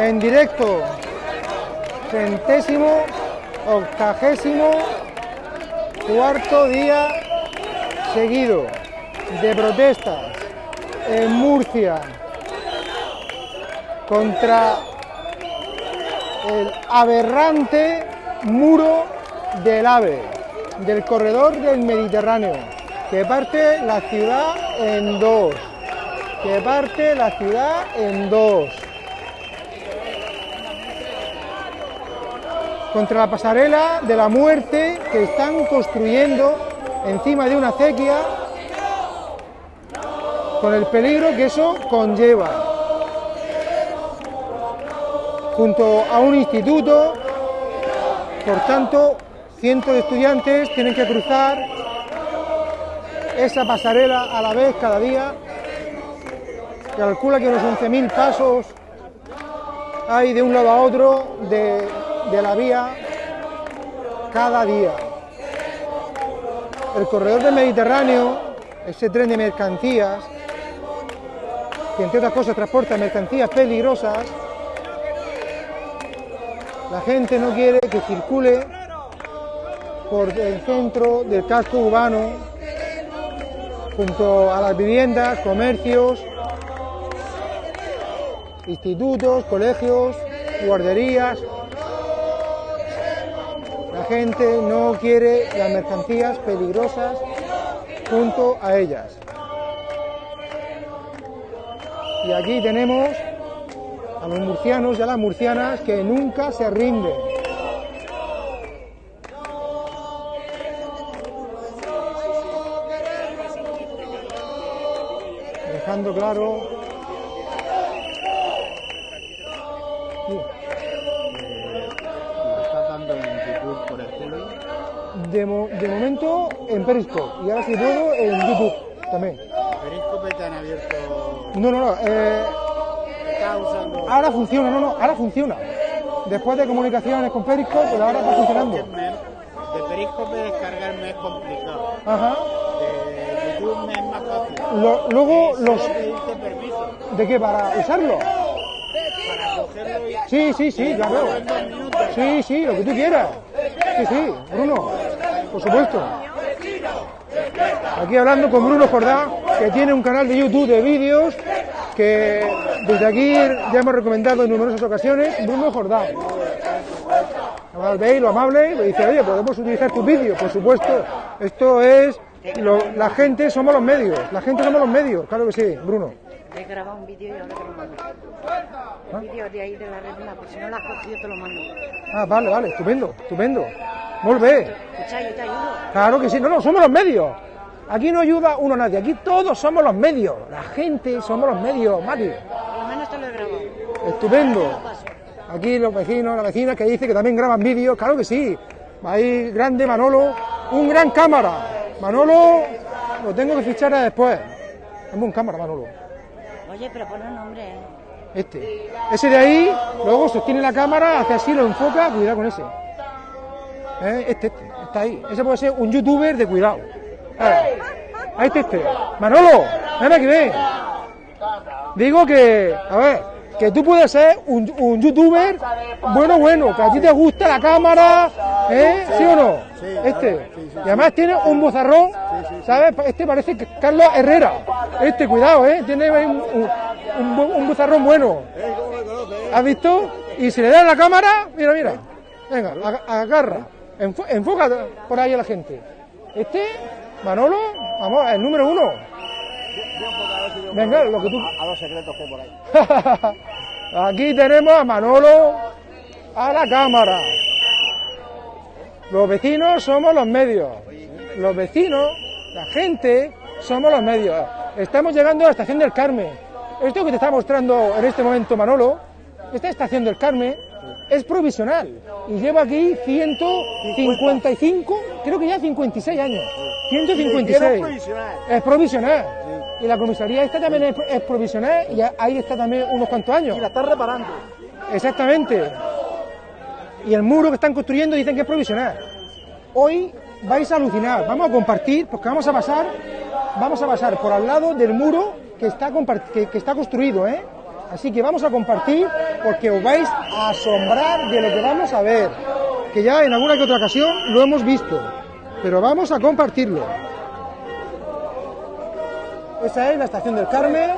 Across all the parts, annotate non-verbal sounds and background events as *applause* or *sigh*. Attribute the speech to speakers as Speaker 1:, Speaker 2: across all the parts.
Speaker 1: en directo, centésimo, octagésimo, cuarto día seguido de protestas en Murcia contra el aberrante muro del AVE, del corredor del Mediterráneo, que parte la ciudad en dos, que parte la ciudad en dos. Contra la pasarela de la muerte que están construyendo encima de una acequia con el peligro que eso conlleva. Junto a un instituto, por tanto, cientos de estudiantes tienen que cruzar esa pasarela a la vez cada día. Calcula que unos 11.000 pasos hay de un lado a otro de, de la vía cada día. El corredor del Mediterráneo, ese tren de mercancías, que entre otras cosas transporta mercancías peligrosas, la gente no quiere que circule por el centro del casco urbano, junto a las viviendas, comercios, institutos, colegios, guarderías. Gente no quiere las mercancías peligrosas junto a ellas. Y aquí tenemos a los murcianos y a las murcianas que nunca se rinden. Dejando claro de, mo- de momento en Periscope y ahora si puedo en YouTube también.
Speaker 2: Periscope te han abierto.
Speaker 1: No, no, no. eh,
Speaker 2: usando.
Speaker 1: ahora funciona, no, no, ahora funciona. Después de comunicaciones con Periscope, pues ahora está funcionando.
Speaker 2: De Periscope descargar me es complicado.
Speaker 1: Ajá.
Speaker 2: De YouTube me es más fácil.
Speaker 1: Lo- luego los...
Speaker 2: Permiso
Speaker 1: ¿De qué? ¿Para usarlo?
Speaker 2: para cogerlo y.
Speaker 1: Sí, sí, sí,
Speaker 2: dos minutos.
Speaker 1: Sí, sí, lo que tú quieras. Sí, sí, Bruno, por supuesto. Aquí hablando con Bruno Jordá, que tiene un canal de YouTube de vídeos que desde aquí ya hemos recomendado en numerosas ocasiones. Bruno Jordá. Veis lo amable, le dice, oye, podemos utilizar tus vídeos, por supuesto. Esto es, la gente somos los medios, la gente somos los medios, claro que sí, Bruno.
Speaker 3: He grabado un vídeo y ahora te lo mando. Un vídeo de ahí de la retina, por si no lo has cogido te lo mando.
Speaker 1: Ah, vale, vale, estupendo, estupendo. Muy bien.
Speaker 3: Escucha, yo te ayudo.
Speaker 1: Claro que sí, no, no, somos los medios. Aquí no ayuda uno a nadie, aquí todos somos los medios. La gente somos los medios, Mati.
Speaker 3: Por lo menos te lo he grabado.
Speaker 1: Estupendo. Aquí los vecinos, las vecinas que dicen que también graban vídeos, claro que sí. Ahí, grande Manolo, un gran cámara. Manolo, lo tengo que fichar después. Es un cámara, Manolo.
Speaker 3: Oye, pero pon el nombre.
Speaker 1: Este. Ese de ahí, luego sostiene la cámara, hace así, lo enfoca, cuidado con ese. ¿Eh? Este, este, está ahí. Ese puede ser un youtuber de cuidado. Ahí está este. Manolo, ven aquí, ven. Digo que, a ver, que tú puedes ser un, un youtuber bueno, bueno, que a ti te gusta la cámara, ¿eh? ¿Sí o no? Este. Y además tiene un bozarrón, ¿sabes? Este parece que Carlos Herrera. Este, cuidado, ¿eh? Tiene un, un, un, bozarrón bueno. ¿Has visto? Y si le das la cámara, mira, mira. Venga, ag- agarra. Enfo- enfoca por ahí a la gente. Este, Manolo, vamos, el número uno. Venga, lo que tú.
Speaker 2: A los secretos que hay por ahí. *laughs*
Speaker 1: Aquí tenemos a Manolo a la cámara. Los vecinos somos los medios. Los vecinos, la gente, somos los medios. Estamos llegando a la estación del Carmen. Esto que te está mostrando en este momento Manolo, esta estación del Carmen, es provisional. Y lleva aquí 155, creo que ya 56 años. 156. Es provisional. Y la comisaría esta también es, es provisional y ahí está también unos cuantos años.
Speaker 2: Y la estás reparando.
Speaker 1: Exactamente. Y el muro que están construyendo dicen que es provisional. Hoy vais a alucinar. Vamos a compartir, porque vamos a pasar, vamos a pasar por al lado del muro que está, que, que está construido, ¿eh? Así que vamos a compartir porque os vais a asombrar de lo que vamos a ver. Que ya en alguna que otra ocasión lo hemos visto. Pero vamos a compartirlo. Esa es la estación del Carmen.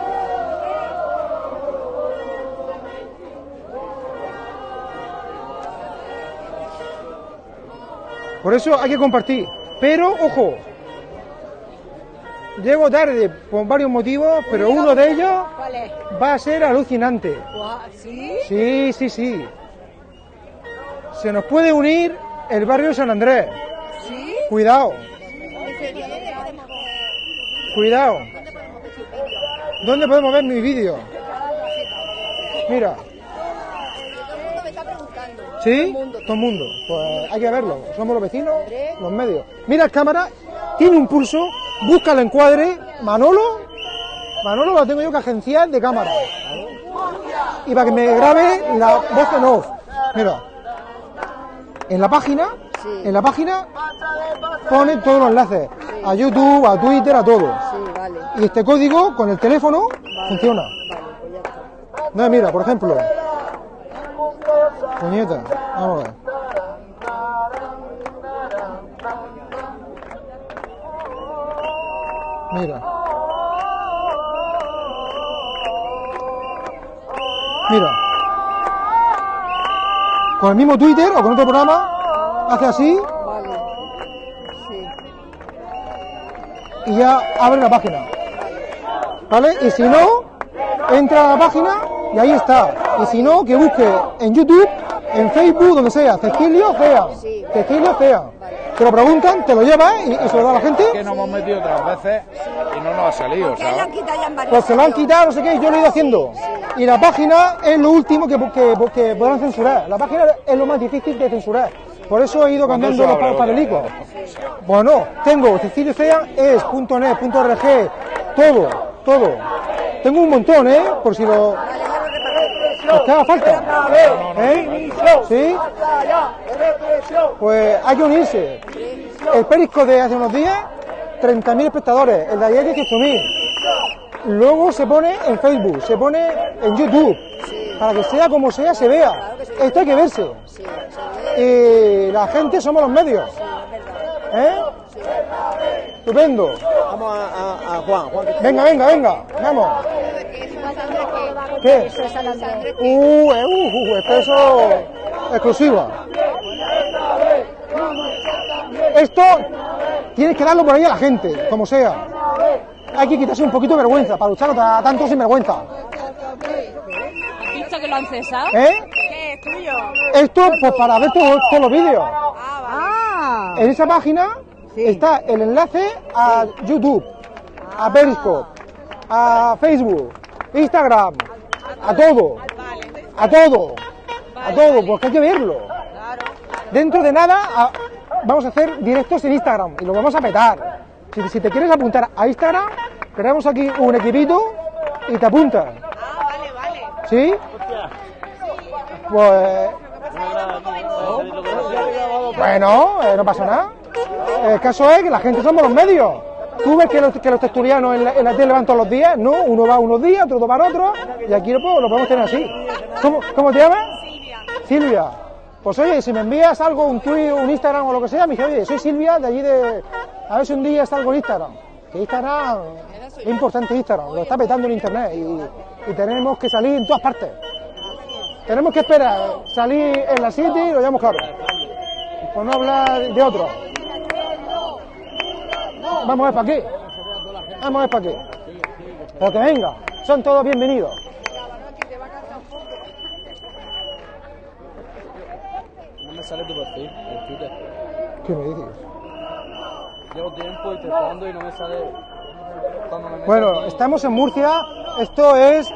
Speaker 1: Por eso hay que compartir. Pero, ojo, llego tarde por varios motivos, pero uno de ellos va a ser alucinante.
Speaker 3: ¿Sí?
Speaker 1: Sí, sí, sí. Se nos puede unir el barrio de San Andrés.
Speaker 3: ¿Sí?
Speaker 1: Cuidado, cuidado. ¿Dónde podemos ver mi vídeo? Mira. ¿Sí? Todo el mundo. Pues hay que verlo. Somos los vecinos, los medios. Mira cámara, tiene un pulso, busca el encuadre. Manolo, Manolo lo tengo yo que agenciar de cámara. Y para que me grabe la voz en off. Mira. En la página, en la página pone todos los enlaces. A YouTube, a Twitter, a todo.
Speaker 3: Sí, vale.
Speaker 1: Y este código con el teléfono funciona.
Speaker 3: Vale, pues ya está.
Speaker 1: No, mira, por ejemplo. Puñeta, vamos a ver. Mira. Mira. Con el mismo Twitter o con otro programa, hace así
Speaker 3: Vale. Sí.
Speaker 1: y ya abre la página. ¿Vale? Y si no, entra a la página y ahí está. Y si no, que busque en YouTube, en Facebook, donde sea, Cecilio Fea.
Speaker 3: Sí.
Speaker 1: Cecilio Fea. Te lo preguntan, te lo llevas y, y se lo da a la gente.
Speaker 2: que nos hemos metido otras veces y no nos ha salido,
Speaker 3: Que lo han
Speaker 2: ¿sabes?
Speaker 3: quitado ya en varios
Speaker 1: Pues se lo han quitado, no sé qué, yo lo he ido haciendo. Y la página es lo último que, que, que podrán censurar. La página es lo más difícil de censurar. Por eso he ido cambiando los
Speaker 2: se abre
Speaker 1: pa- papelicos. Bueno, tengo ceciliofea.es.org, todo, todo. Tengo un montón, ¿eh? Por si lo... Haga falta. ¿Eh? ¿Sí? Pues hay que unirse. El Perisco de hace unos días, 30.000 espectadores. El de ayer, 18.000. Luego se pone en Facebook, se pone en YouTube. Para que sea como sea, se vea. Esto hay que verse. Y la gente somos los medios. ¿Eh? Estupendo.
Speaker 2: Vamos a, a- a Juan,
Speaker 1: Venga, venga, venga. Vamos. ¿Qué? Uh, eh, uh, uh, expreso exclusiva. Esto tienes que darlo por ahí a la gente, como sea. Hay que quitarse un poquito de vergüenza para luchar contra tanto sinvergüenza.
Speaker 4: ¿Has visto que lo han cesado?
Speaker 1: ¿Eh?
Speaker 4: ¿Qué es tuyo?
Speaker 1: Esto, pues para ver todos los vídeos.
Speaker 3: Ah,
Speaker 1: En esa página está el enlace a YouTube, a Periscope, a Facebook, Instagram, a todo, a todo, a todo, porque hay que verlo. Dentro de nada a- vamos a hacer directos en Instagram y lo vamos a petar. Si, si te quieres apuntar a Instagram, tenemos aquí un equipito y te apuntas. ¿Sí? Pues bueno, eh, no pasa nada. El caso es que la gente somos los medios. Tú ves que los, que los tertulianos en la, en la tele van todos los días, ¿no? Uno va unos días, otro va para otros, y aquí lo, lo podemos tener así. ¿Cómo, cómo te llamas? Silvia. Silvia. Pues oye, si me envías algo, un tweet, un Instagram o lo que sea, me dice, oye, soy Silvia de allí de... A ver si un día salgo en Instagram. Que Instagram es importante Instagram, lo está petando en Internet y, tenemos que salir en todas partes. Tenemos que esperar, salir en la City y lo llamamos claro. Por no hablar de otro. Vamos a ver para qué. Vamos a ver para qué. Pero que venga, son todos bienvenidos.
Speaker 2: no me sale tu perfil en Twitter.
Speaker 1: ¿Qué me dices?
Speaker 2: Llevo tiempo intentando y no me sale. Cuando me meto
Speaker 1: Bueno,
Speaker 2: aquí-
Speaker 1: estamos en Murcia. Esto es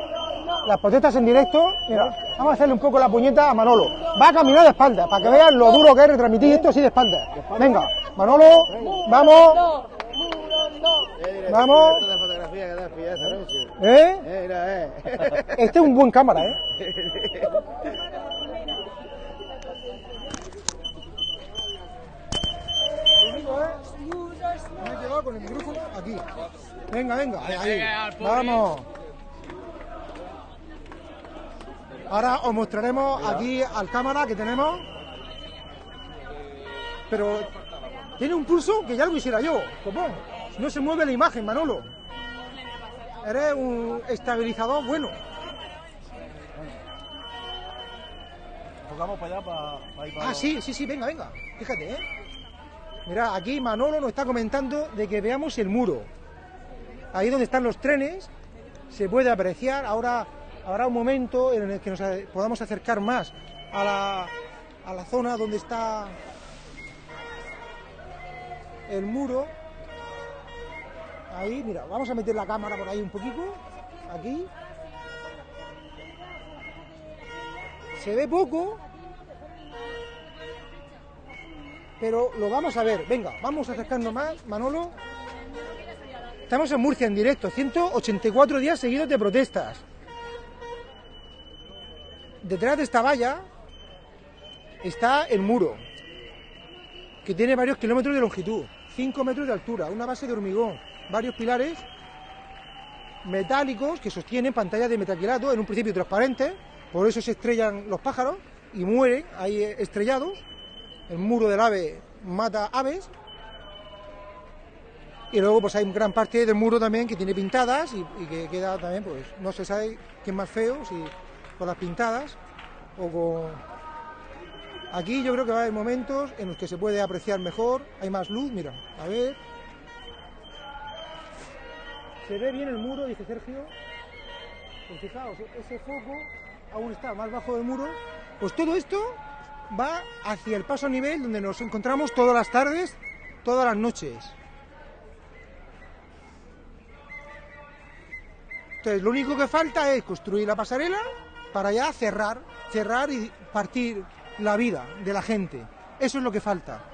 Speaker 1: las protestas en directo. Mira, vamos a hacerle un poco la puñeta a Manolo. Va a caminar de espalda, para que vean lo duro que es retransmitir esto así de espalda. Venga, Manolo, vamos. Vamos. ¿Eh?
Speaker 2: Eh, mira, eh.
Speaker 1: Este es un buen cámara, ¿eh? *laughs* Me he quedado con el micrófono aquí. Venga, venga. Ahí, ahí. Vamos. Ahora os mostraremos aquí al cámara que tenemos. Pero tiene un pulso que ya lo quisiera yo, copón. No se mueve la imagen, Manolo. Eres un estabilizador bueno.
Speaker 2: Tocamos para allá para, ir para
Speaker 1: Ah, sí, sí, sí, venga, venga. Fíjate, ¿eh? Mira, aquí Manolo nos está comentando de que veamos el muro. Ahí donde están los trenes se puede apreciar. Ahora habrá un momento en el que nos podamos acercar más a la, a la zona donde está el muro. Ahí, mira, vamos a meter la cámara por ahí un poquito. Aquí. Se ve poco, pero lo vamos a ver. Venga, vamos a acercarnos más, Manolo. Estamos en Murcia en directo, 184 días seguidos de protestas. Detrás de esta valla está el muro, que tiene varios kilómetros de longitud, 5 metros de altura, una base de hormigón, varios pilares metálicos que sostienen pantallas de metaquilato, en un principio transparentes, por eso se estrellan los pájaros y mueren ahí estrellados. El muro del ave mata aves. Y luego pues hay gran parte del muro también que tiene pintadas y, que queda también, pues no se sabe es más feo, si con las pintadas o con... Aquí yo creo que va a haber momentos en los que se puede apreciar mejor, hay más luz, mira, a ver. Se ve bien el muro, dice Sergio. Pues fijaos, ese foco aún está más bajo del muro. Pues todo esto va hacia el paso a nivel donde nos encontramos todas las tardes, todas las noches. Entonces, lo único que falta es construir la pasarela para ya cerrar, cerrar y partir la vida de la gente. Eso es lo que falta.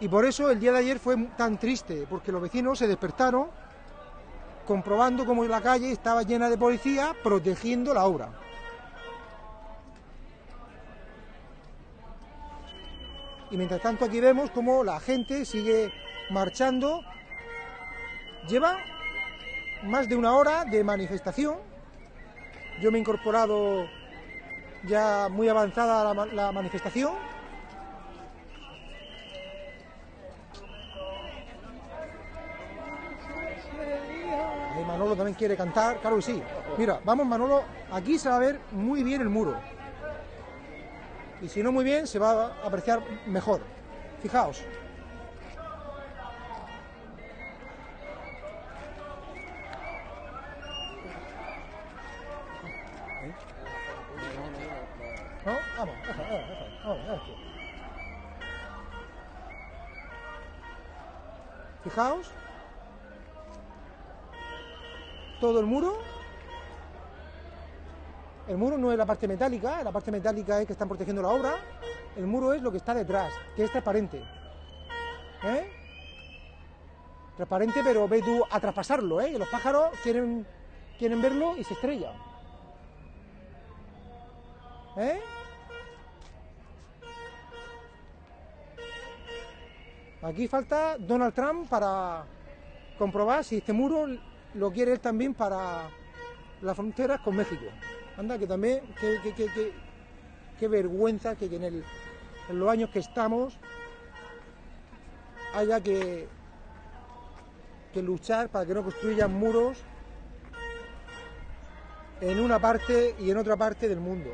Speaker 1: Y por eso el día de ayer fue tan triste, porque los vecinos se despertaron comprobando cómo la calle estaba llena de policía protegiendo la obra. Y mientras tanto aquí vemos cómo la gente sigue marchando. Lleva más de una hora de manifestación. Yo me he incorporado ya muy avanzada la, la manifestación. Manolo también quiere cantar, claro que sí. Mira, vamos Manolo, aquí se va a ver muy bien el muro. Y si no muy bien, se va a apreciar mejor. Fijaos. ¿No? Vamos, deja, deja. Fijaos. Todo el muro. El muro no es la parte metálica, la parte metálica es que están protegiendo la obra. El muro es lo que está detrás, que es transparente. ¿Eh? Transparente, pero ve tú a traspasarlo, ¿eh? Los pájaros quieren, quieren verlo y se estrellan. ¿Eh? Aquí falta Donald Trump para comprobar si este muro lo quiere él también para las fronteras con México. Anda, que también, qué, qué- qué- qué vergüenza que en, el- en los años que estamos haya que, que luchar para que no construyan muros en una parte y en otra parte del mundo.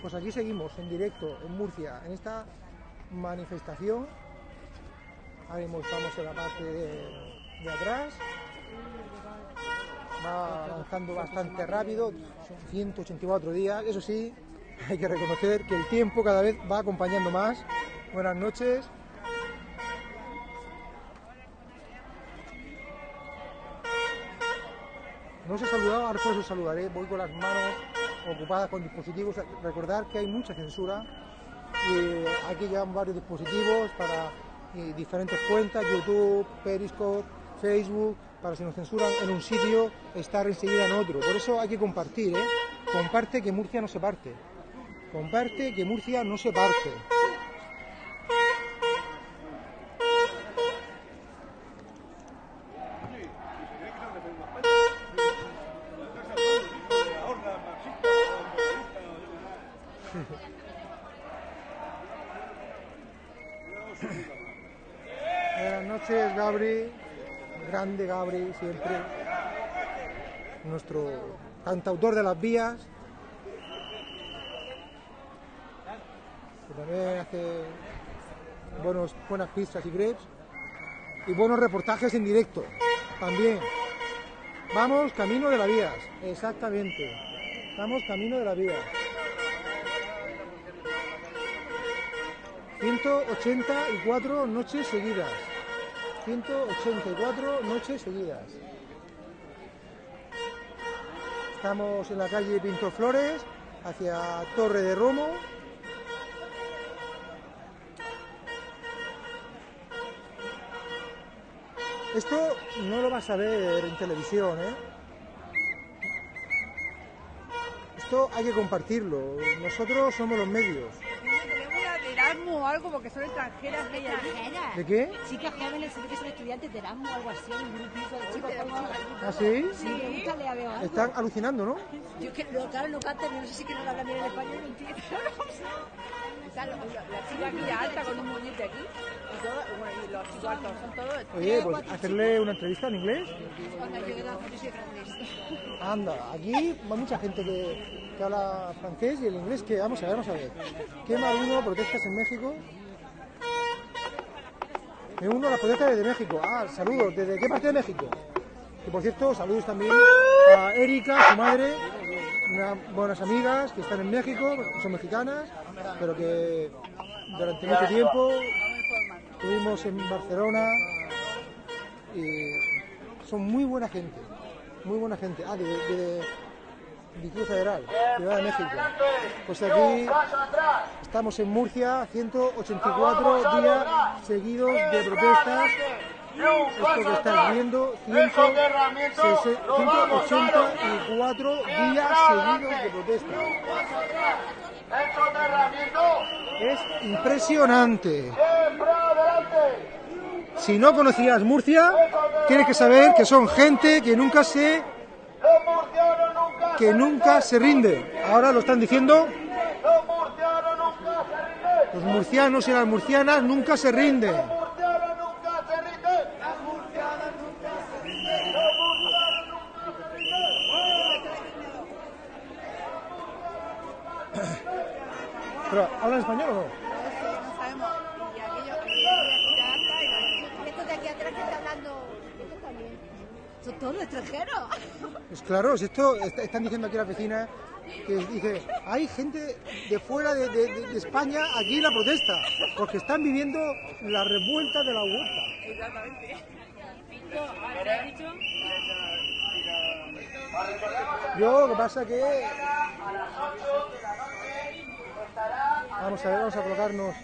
Speaker 1: Pues aquí seguimos en directo en Murcia, en esta manifestación. Ahora estamos en la parte de, atrás. Va avanzando bastante rápido, son 184 días. Eso sí, *laughs* hay que reconocer que el tiempo cada vez va acompañando más. Buenas noches. No os he saludado, ahora pues os saludaré. Voy con las manos ocupadas con dispositivos. Recordar que hay mucha censura y aquí llevan varios dispositivos para eh, diferentes cuentas, YouTube, Periscope, Facebook, para si nos censuran en un sitio, estar enseguida en otro. Por eso hay que compartir, ¿eh? Comparte que Murcia no se parte. comparte, que Murcia no se parte. Buenas noches, Gabri. Grande Gabri, siempre. Nuestro cantautor de las vías. Que también hace buenos, buenas pistas y grapes. Y buenos reportajes en directo. También. Vamos camino de las vías. Exactamente. Vamos camino de las vías. 184 noches seguidas. 184 noches seguidas. Estamos en la calle Pinto Flores, hacia Torre de Romo. Esto no lo vas a ver en televisión, ¿eh? Esto hay que compartirlo. Nosotros somos los medios.
Speaker 4: O algo porque son extranjeras.
Speaker 1: ¿De qué?
Speaker 5: Chicas jóvenes, se ve que son estudiantes de Erasmus o algo así, un grupito de chicos jóvenes.
Speaker 1: ¿Ah, sí?
Speaker 5: Veo algo.
Speaker 1: Están alucinando, ¿no?
Speaker 5: Yo que no, claro, no cantan, no sé si que no lo hablan bien en español, no entiendo.
Speaker 4: Está la, la- la chica aquella alta con un moñete aquí y, todo, bueno, y los chicos altos son todos.
Speaker 1: Oye, pues hacerle una entrevista en inglés.
Speaker 5: Cuando yo he dado yo soy francés.
Speaker 1: Anda, aquí hay mucha gente que, que habla francés y el inglés que vamos a ver, vamos a ver. Quema uno, protestas en México. Me uno a las protestas desde México. Ah, saludos. ¿Desde qué parte de México? Que por cierto, saludos también a Erika, su madre, unas buenas amigas que están en México, son mexicanas, pero que durante mucho tiempo estuvimos en Barcelona y son muy buena gente, muy buena gente. Ah, de, Distrito Federal, Ciudad de México. Pues aquí estamos en Murcia, 184 días seguidos de protestas. Esto que estás viendo, 184 días seguidos de protestas. Es impresionante. Si no conocías Murcia, tienes que saber que son gente que nunca se que nunca se rinde. Ahora lo están diciendo. Los murcianos y las murcianas nunca se rinden. Pero, ¿hablan español o no
Speaker 4: sabemos. Y aquello, y ella alta y la
Speaker 5: Estos de aquí atrás que está hablando, estos también. Son todos extranjeros.
Speaker 1: Pues claro, si esto est- están diciendo aquí las vecinas que dice, hay gente de fuera de, de- de- de España aquí en la protesta, porque están viviendo la revuelta de la huerta.
Speaker 4: Exactamente.
Speaker 1: Yo lo que pasa que vamos a ver, vamos a colocarnos.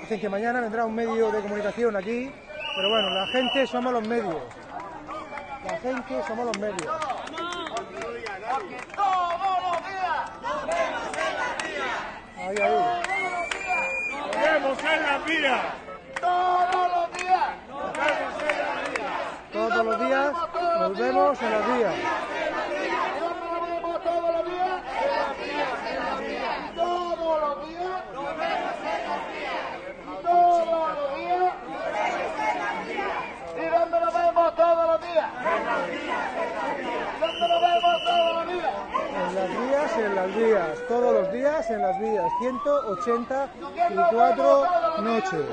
Speaker 1: Dicen que mañana vendrá un medio de comunicación aquí, pero bueno, la gente somos los medios. La gente somos los medios. Ahí, ahí.
Speaker 6: Nos vemos en la vía.
Speaker 1: Todos los días nos vemos en los días.
Speaker 6: ¿Y dónde nos vemos todos los días?
Speaker 1: En las vías, en las vías, todos los días en las vías, 184 noches.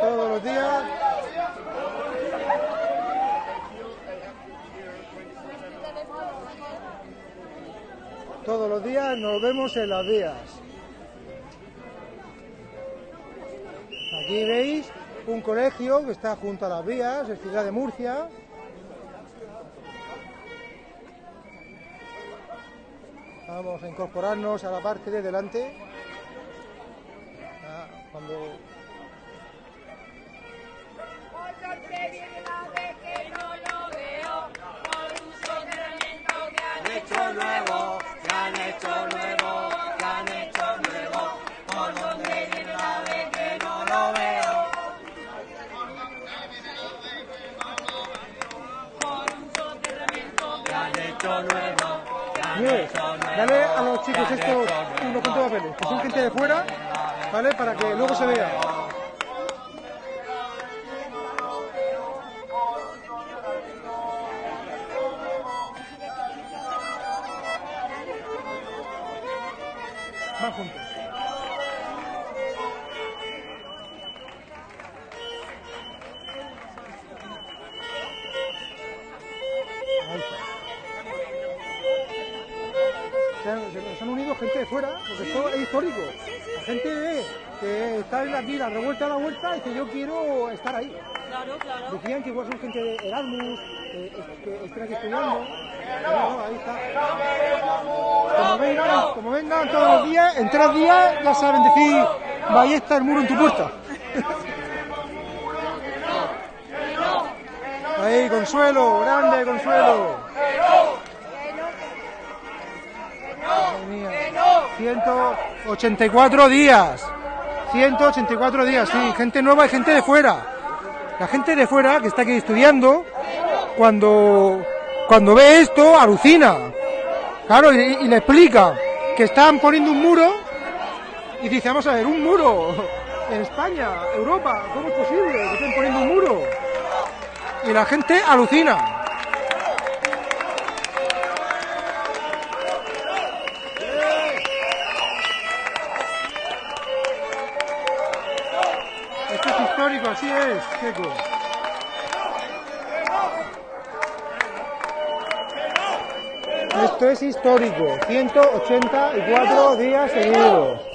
Speaker 1: Todos los días. Todos los días nos vemos en las vías. Aquí veis un colegio que está junto a las vías, es Ciudad de Murcia. Vamos a incorporarnos a la parte de delante. Ah, cuando
Speaker 7: Han
Speaker 1: Nieves, dale a los chicos estos unos cuantos papeles, que son gente de fuera, ¿vale? Para que luego se vea. Van juntos. Gente de fuera, porque esto es histórico. La gente que está aquí la revuelta a la vuelta y que yo quiero estar ahí.
Speaker 3: Claro, claro.
Speaker 1: Decían que igual son gente de Erasmus, eh, que están aquí estudiando. No, ahí está. Como vengan, como vengan todos los días, en tres días ya saben decir, ahí está el muro en tu puerta. *laughs* Ahí, Consuelo, grande Consuelo. Madre mía. 184 días. 184 días, sí. Gente nueva y gente de fuera. La gente de fuera que está aquí estudiando, cuando, cuando ve esto, alucina. Claro, y, y le explica que están poniendo un muro y dice, vamos a ver, un muro en España, Europa, ¿cómo es posible que estén poniendo un muro? Y la gente alucina. Esto es histórico, 184 días seguidos.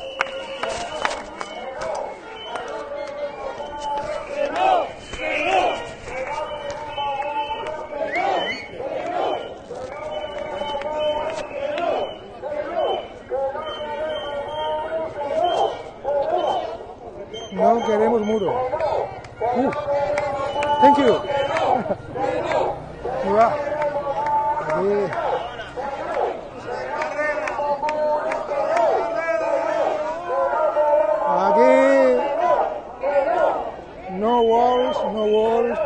Speaker 1: No walls, no walls.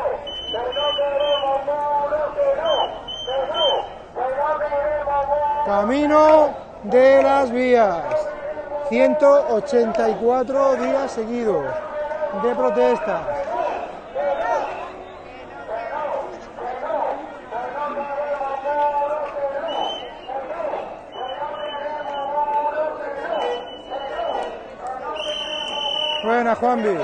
Speaker 1: Camino de las vías. 184 días seguidos de protestas. Buenas, Juanvi.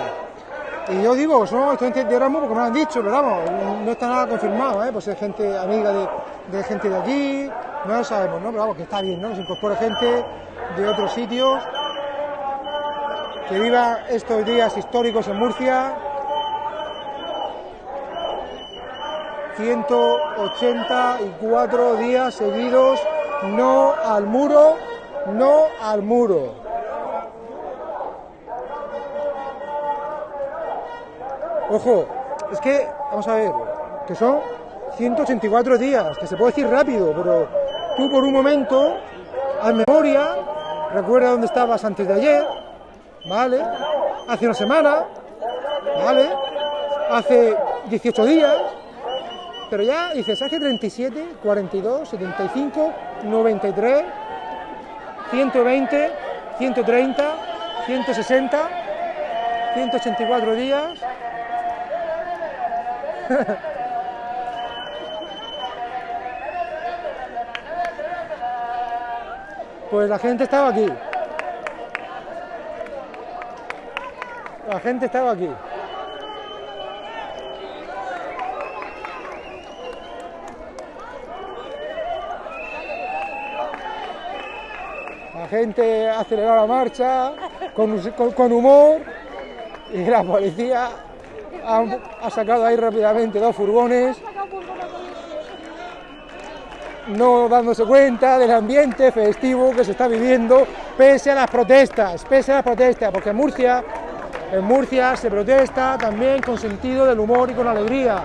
Speaker 1: Y yo digo, somos estudiantes de Erasmus porque me lo han dicho, pero vamos, no está nada confirmado, ¿eh? Pues es gente amiga de, de gente de aquí, no lo sabemos, ¿no? Pero vamos, que está bien, ¿no? Que se incorpore gente de otros sitios, que viva estos días históricos en Murcia. 184 días seguidos, no al muro, no al muro. Ojo, es que, vamos a ver, que son 184 días, que se puede decir rápido, pero tú por un momento, haz memoria, recuerda dónde estabas antes de ayer, ¿vale? Hace una semana, ¿vale? Hace 18 días, pero ya dices, hace 37, 42, 75, 93, 120, 130, 160, 184 días. *laughs* Pues la gente estaba aquí. La gente estaba aquí. La gente aceleró la marcha con, humor y la policía ha, sacado ahí rápidamente dos furgones, no dándose cuenta del ambiente festivo que se está viviendo pese a las protestas, pese a las protestas, porque en Murcia En Murcia se protesta también con sentido del humor y con alegría.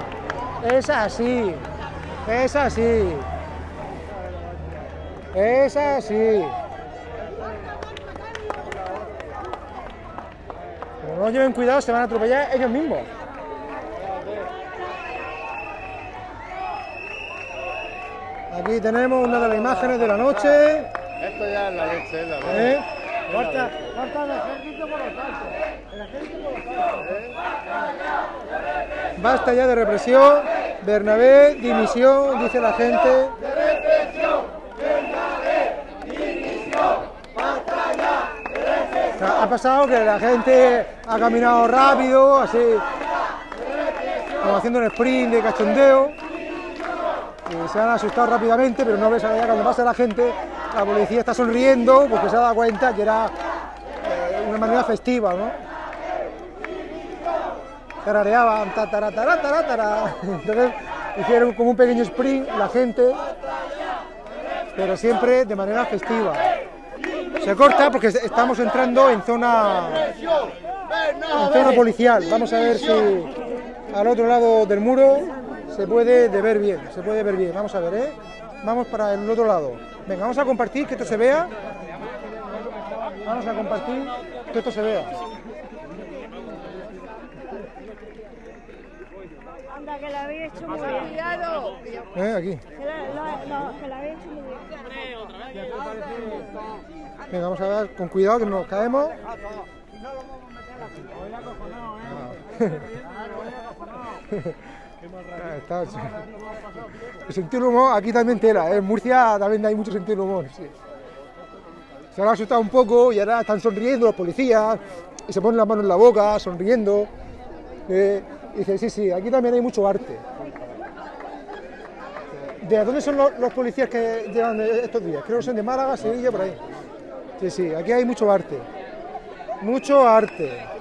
Speaker 1: Es así, es así. Es así. Como no lleven cuidado, se van a atropellar ellos mismos. Aquí tenemos una de las imágenes de la noche.
Speaker 6: Esto ya es la leche, es la leche.
Speaker 1: ¿eh?
Speaker 6: Corta, corta el ejército por los altos. El ejército por los altos.
Speaker 1: Basta ya de represión. Bernabé, dimisión, dice la gente. O sea, Ha pasado que la gente ha caminado rápido, así, como haciendo un sprint de cachondeo, y se han asustado rápidamente, pero no ves allá cuando pasa la gente, la policía está sonriendo porque se ha dado cuenta que era eh, una manera festiva, ¿no? tarareaban, ta, tara, tara, tara, tara. Entonces hicieron como un pequeño sprint la gente, pero siempre de manera festiva. Se corta porque estamos entrando en zona, en zona policial. Vamos a ver si al otro lado del muro se puede de ver bien, se puede ver bien. Vamos a ver, ¿eh? Vamos para el otro lado. Venga, vamos a compartir que esto se vea. Vamos a compartir que esto se vea.
Speaker 5: Anda, que la había hecho muy bien.
Speaker 4: Cuidado.
Speaker 1: ¿Eh? Aquí.
Speaker 5: Que la, había hecho muy bien.
Speaker 1: Venga, vamos a ver con cuidado que no nos caemos. Ah, *laughs* El sentido del humor aquí también tela, ¿eh? en Murcia también hay mucho sentido del humor. sí. Se han asustado un poco y ahora están sonriendo los policías y se ponen las manos en la boca, sonriendo. eh, y dice, sí, sí, aquí también hay mucho arte. ¿De dónde son los, los policías que llevan estos días? Creo que son de Málaga, Sevilla, por ahí. Sí, sí, aquí hay mucho arte. Mucho arte.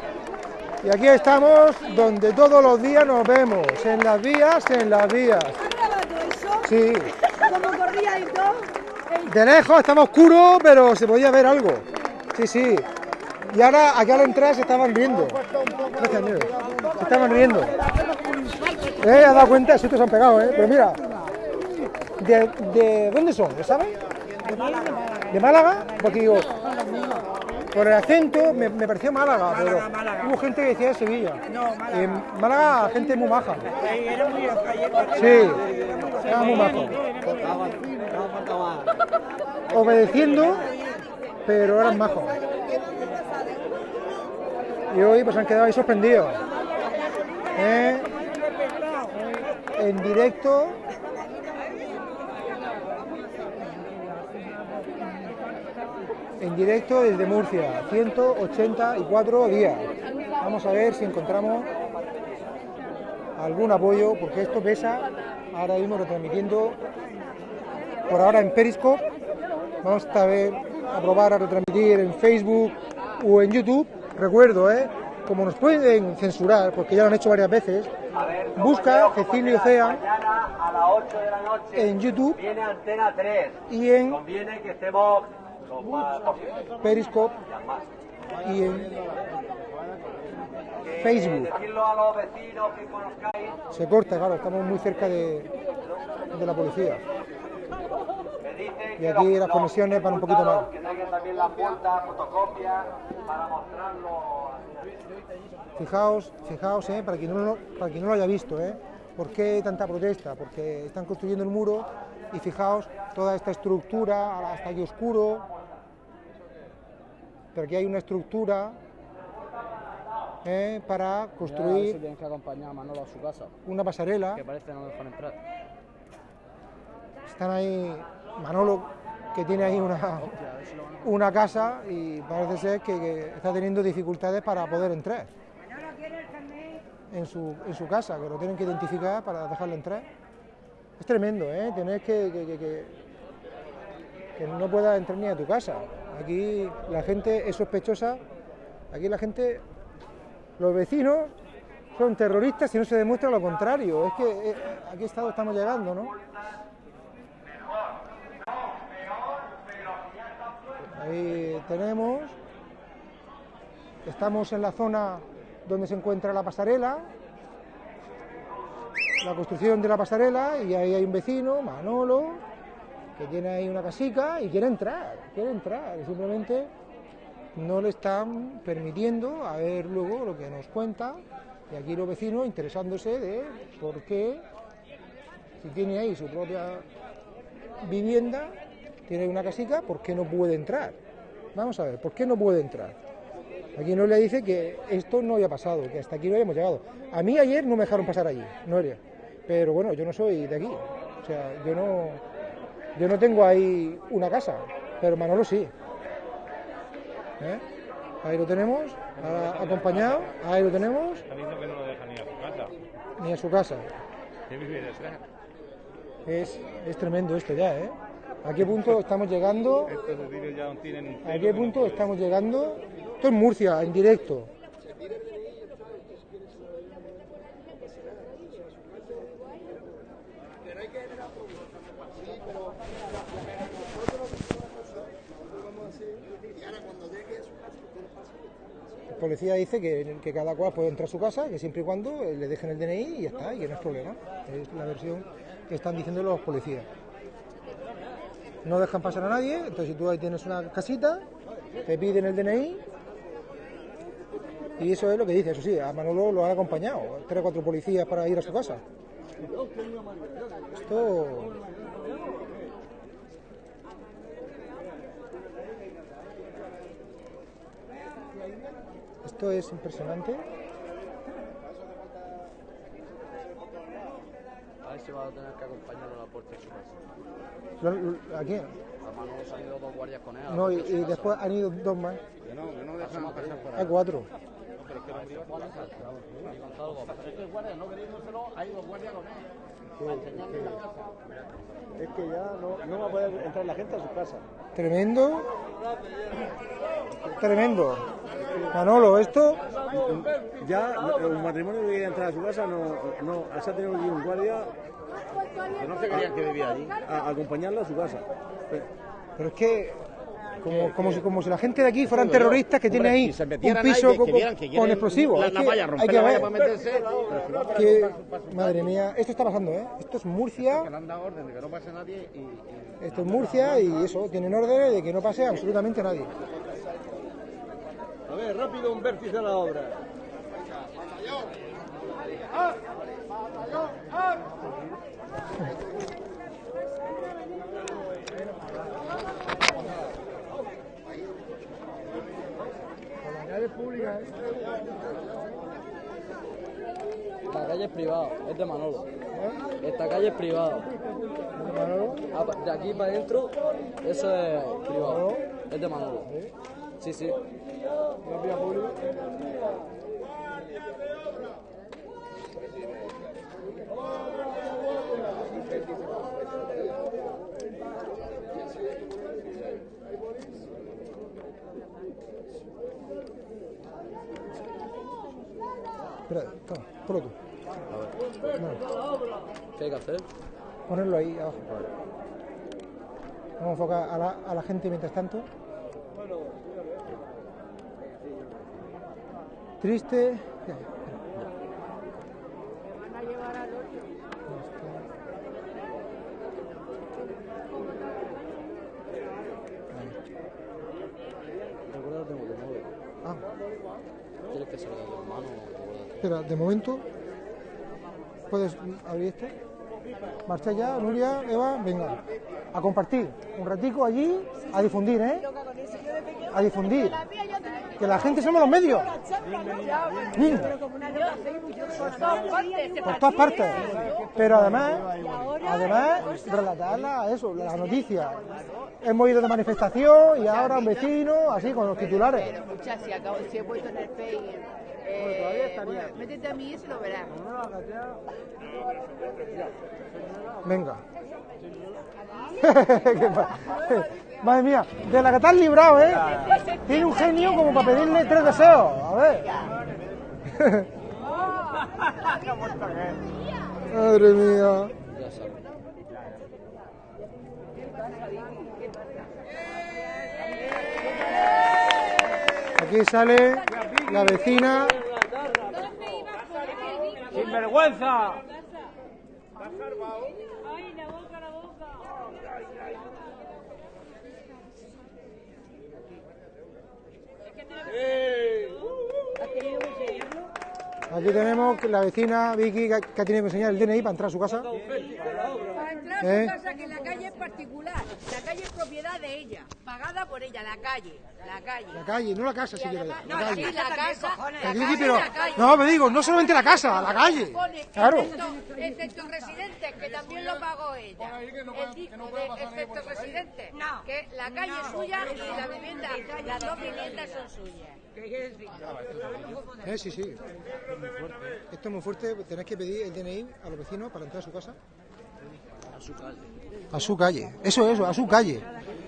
Speaker 1: Y aquí estamos donde todos los días nos vemos, en las vías, en las vías.
Speaker 5: ¿Has grabado eso?
Speaker 1: Sí,
Speaker 5: ¿Cómo corría y todo? El-
Speaker 1: de lejos estaba oscuro, pero se podía ver algo. Sí, sí. Y ahora, aquí al entrar se estaban riendo. Se estaban riendo. ¿Eh? ¿Has dado cuenta? Sí, te se han pegado, ¿eh? Pero mira, ¿de, de dónde son? ¿Lo sabes? ¿De Málaga? Porque digo, por el acento me, me pareció Málaga, pero hubo gente que decía de Sevilla. En Málaga, gente muy maja. Sí, era muy majo. Obedeciendo, pero eran majos. Y hoy pues han quedado ahí sorprendidos. ¿Eh? En directo. En directo desde Murcia, 184 días. Vamos a ver si encontramos algún apoyo, porque esto pesa. Ahora mismo retransmitiendo por ahora en Periscope. Vamos a ver, a probar a retransmitir en Facebook o en YouTube. Recuerdo, ¿eh? como nos pueden censurar, porque ya lo han hecho varias veces, busca Cecilio Cea
Speaker 7: Mañana a las 8 de la noche
Speaker 1: en YouTube
Speaker 7: viene Antena 3.
Speaker 1: y en
Speaker 7: Más.
Speaker 1: Periscope y Facebook. Se corta, claro, estamos muy cerca de, de la policía. Y aquí las comisiones van un poquito
Speaker 7: mostrarlo.
Speaker 1: Fijaos, fijaos, eh, para, quien no, para quien no lo haya visto, eh, ¿por qué tanta protesta? Porque están construyendo el muro y fijaos toda esta estructura, está aquí oscuro, pero aquí hay una estructura eh, para construir
Speaker 2: tienes que acompañar a Manolo a su casa,
Speaker 1: una pasarela.
Speaker 2: que parece no dejan entrar.
Speaker 1: Están ahí Manolo, que tiene ahí una, *laughs* una casa y parece ser que, que está teniendo dificultades para poder entrar en su, en su casa, que lo tienen que identificar para dejarlo entrar. Es tremendo, ¿eh? Tener que, que- que- que no pueda entrar ni a tu casa. Aquí la gente es sospechosa, aquí la gente, los vecinos son terroristas y no se demuestra lo contrario. Es que eh, a qué estado estamos llegando, ¿no? Ahí tenemos. Estamos en la zona donde se encuentra la pasarela, la construcción de la pasarela, y ahí hay un vecino, Manolo, que tiene ahí una casica y quiere entrar, quiere entrar, simplemente no le están permitiendo a ver luego lo que nos cuenta, y aquí los vecinos interesándose de por qué, si tiene ahí su propia vivienda, tiene una casica, ¿por qué no puede entrar? Vamos a ver, ¿por qué no puede entrar? Aquí Noelia dice que esto no había pasado, que hasta aquí no habíamos llegado. A mí ayer no me dejaron pasar allí, Noelia. Pero bueno, yo no soy de aquí. O sea, yo no, yo no tengo ahí una casa, pero Manolo sí. ¿Eh? Ahí lo tenemos, ahora acompañado, ahí lo tenemos,
Speaker 8: Está diciendo que no lo deja ni a su casa.
Speaker 1: ni a su casa. Es, es tremendo esto ya, ¿eh? ¿A qué punto estamos llegando? ¿A qué punto estamos llegando? Esto es Murcia, en directo. Policía dice que, cada cual puede entrar a su casa, que siempre y cuando eh, le dejen el DNI y ya está, y que no es problema. Es la versión que están diciendo los policías. No dejan pasar a nadie, entonces si tú ahí tienes una casita, te piden el DNI y eso es lo que dice, eso sí, a Manolo lo han acompañado, tres o cuatro policías para ir a su casa. Esto... Esto es impresionante.
Speaker 2: A ver si va a tener que acompañarlo a la puerta de su casa.
Speaker 1: ¿A quién?
Speaker 2: A Manolo se han ido dos guardias con él. a
Speaker 1: No, y, y después han ido dos más.
Speaker 8: Que no, que no dejan pasar por
Speaker 1: Hay cuatro.
Speaker 6: Es que ya no, no va a poder entrar la gente a su casa.
Speaker 1: Tremendo. Tremendo. Manolo, esto
Speaker 6: Ya un matrimonio que quiere entrar a su casa no, no se ha tenido que ir un guardia
Speaker 8: Que no se creían que vivía allí.
Speaker 6: a, a acompañarlo a su casa.
Speaker 1: Pero es que, como, como, si, como si la gente de aquí fueran terroristas que tienen ahí un piso con, con explosivos. Hay que ver que, madre mía, esto está pasando, ¿eh? Esto es Murcia,
Speaker 8: orden
Speaker 1: esto es Murcia y eso, tienen órdenes de que no pase absolutamente nadie.
Speaker 6: A ver, rápido, un vértice a la obra.
Speaker 2: La calle es privada, es de Manolo. Esta calle es privada. Ah, De aquí para adentro, eso es privado. Es de Manolo. Sí, sí.
Speaker 1: Espera, toma, ponlo tú.
Speaker 2: ¿Qué hay que hacer?
Speaker 1: Ponerlo ahí abajo. Vamos a enfocar a la, a la gente mientras tanto. Triste.
Speaker 2: Tu móvil.
Speaker 1: Ah,
Speaker 2: ¿Quieres que salga tu hermano o
Speaker 1: de momento. ¿Puedes abrir este? Marcha ya, Nuria, Eva, venga. A compartir. Un ratico allí, a difundir, ¿eh? A difundir. Que la gente somos los medios. Mm. Por todas partes. Pero además, además, relatarla, eso, la noticia. Hemos ido de manifestación y ahora un vecino, así, con los titulares.
Speaker 4: Si he puesto en el Face, eh, bueno, métete a mí y se lo verás.
Speaker 1: Venga. ¿Qué *laughs* pa- Madre mía, de la que te has librado, ¿eh? Tiene un genio como para pedirle tres deseos. A ver. *laughs* Madre mía. Aquí sale la vecina.
Speaker 9: ¡Sin vergüenza! ¡Ay, la boca, la boca!
Speaker 1: Aquí tenemos la vecina Vicky que que ha tenido que enseñar el DNI para entrar a su casa.
Speaker 4: Para entrar a
Speaker 1: ¿Eh?
Speaker 4: su casa, que la calle es particular. La calle es propiedad de ella, pagada por ella, la calle. La calle.
Speaker 1: La calle, no la casa
Speaker 4: además-
Speaker 1: La
Speaker 4: no,
Speaker 1: calle.
Speaker 4: sí, la casa. La
Speaker 1: pero, no, me digo, no solamente la casa, la calle. Claro.
Speaker 4: Excepto, excepto residentes, que también lo pagó ella. El disco de excepto residentes, que la calle es suya y la vivienda, las dos viviendas son suyas.
Speaker 1: Eh, sí, sí. Esto es muy fuerte. Tenéis que pedir el DNI a los vecinos para entrar a su casa.
Speaker 2: A su calle.
Speaker 1: A su calle. Eso, eso, a su calle.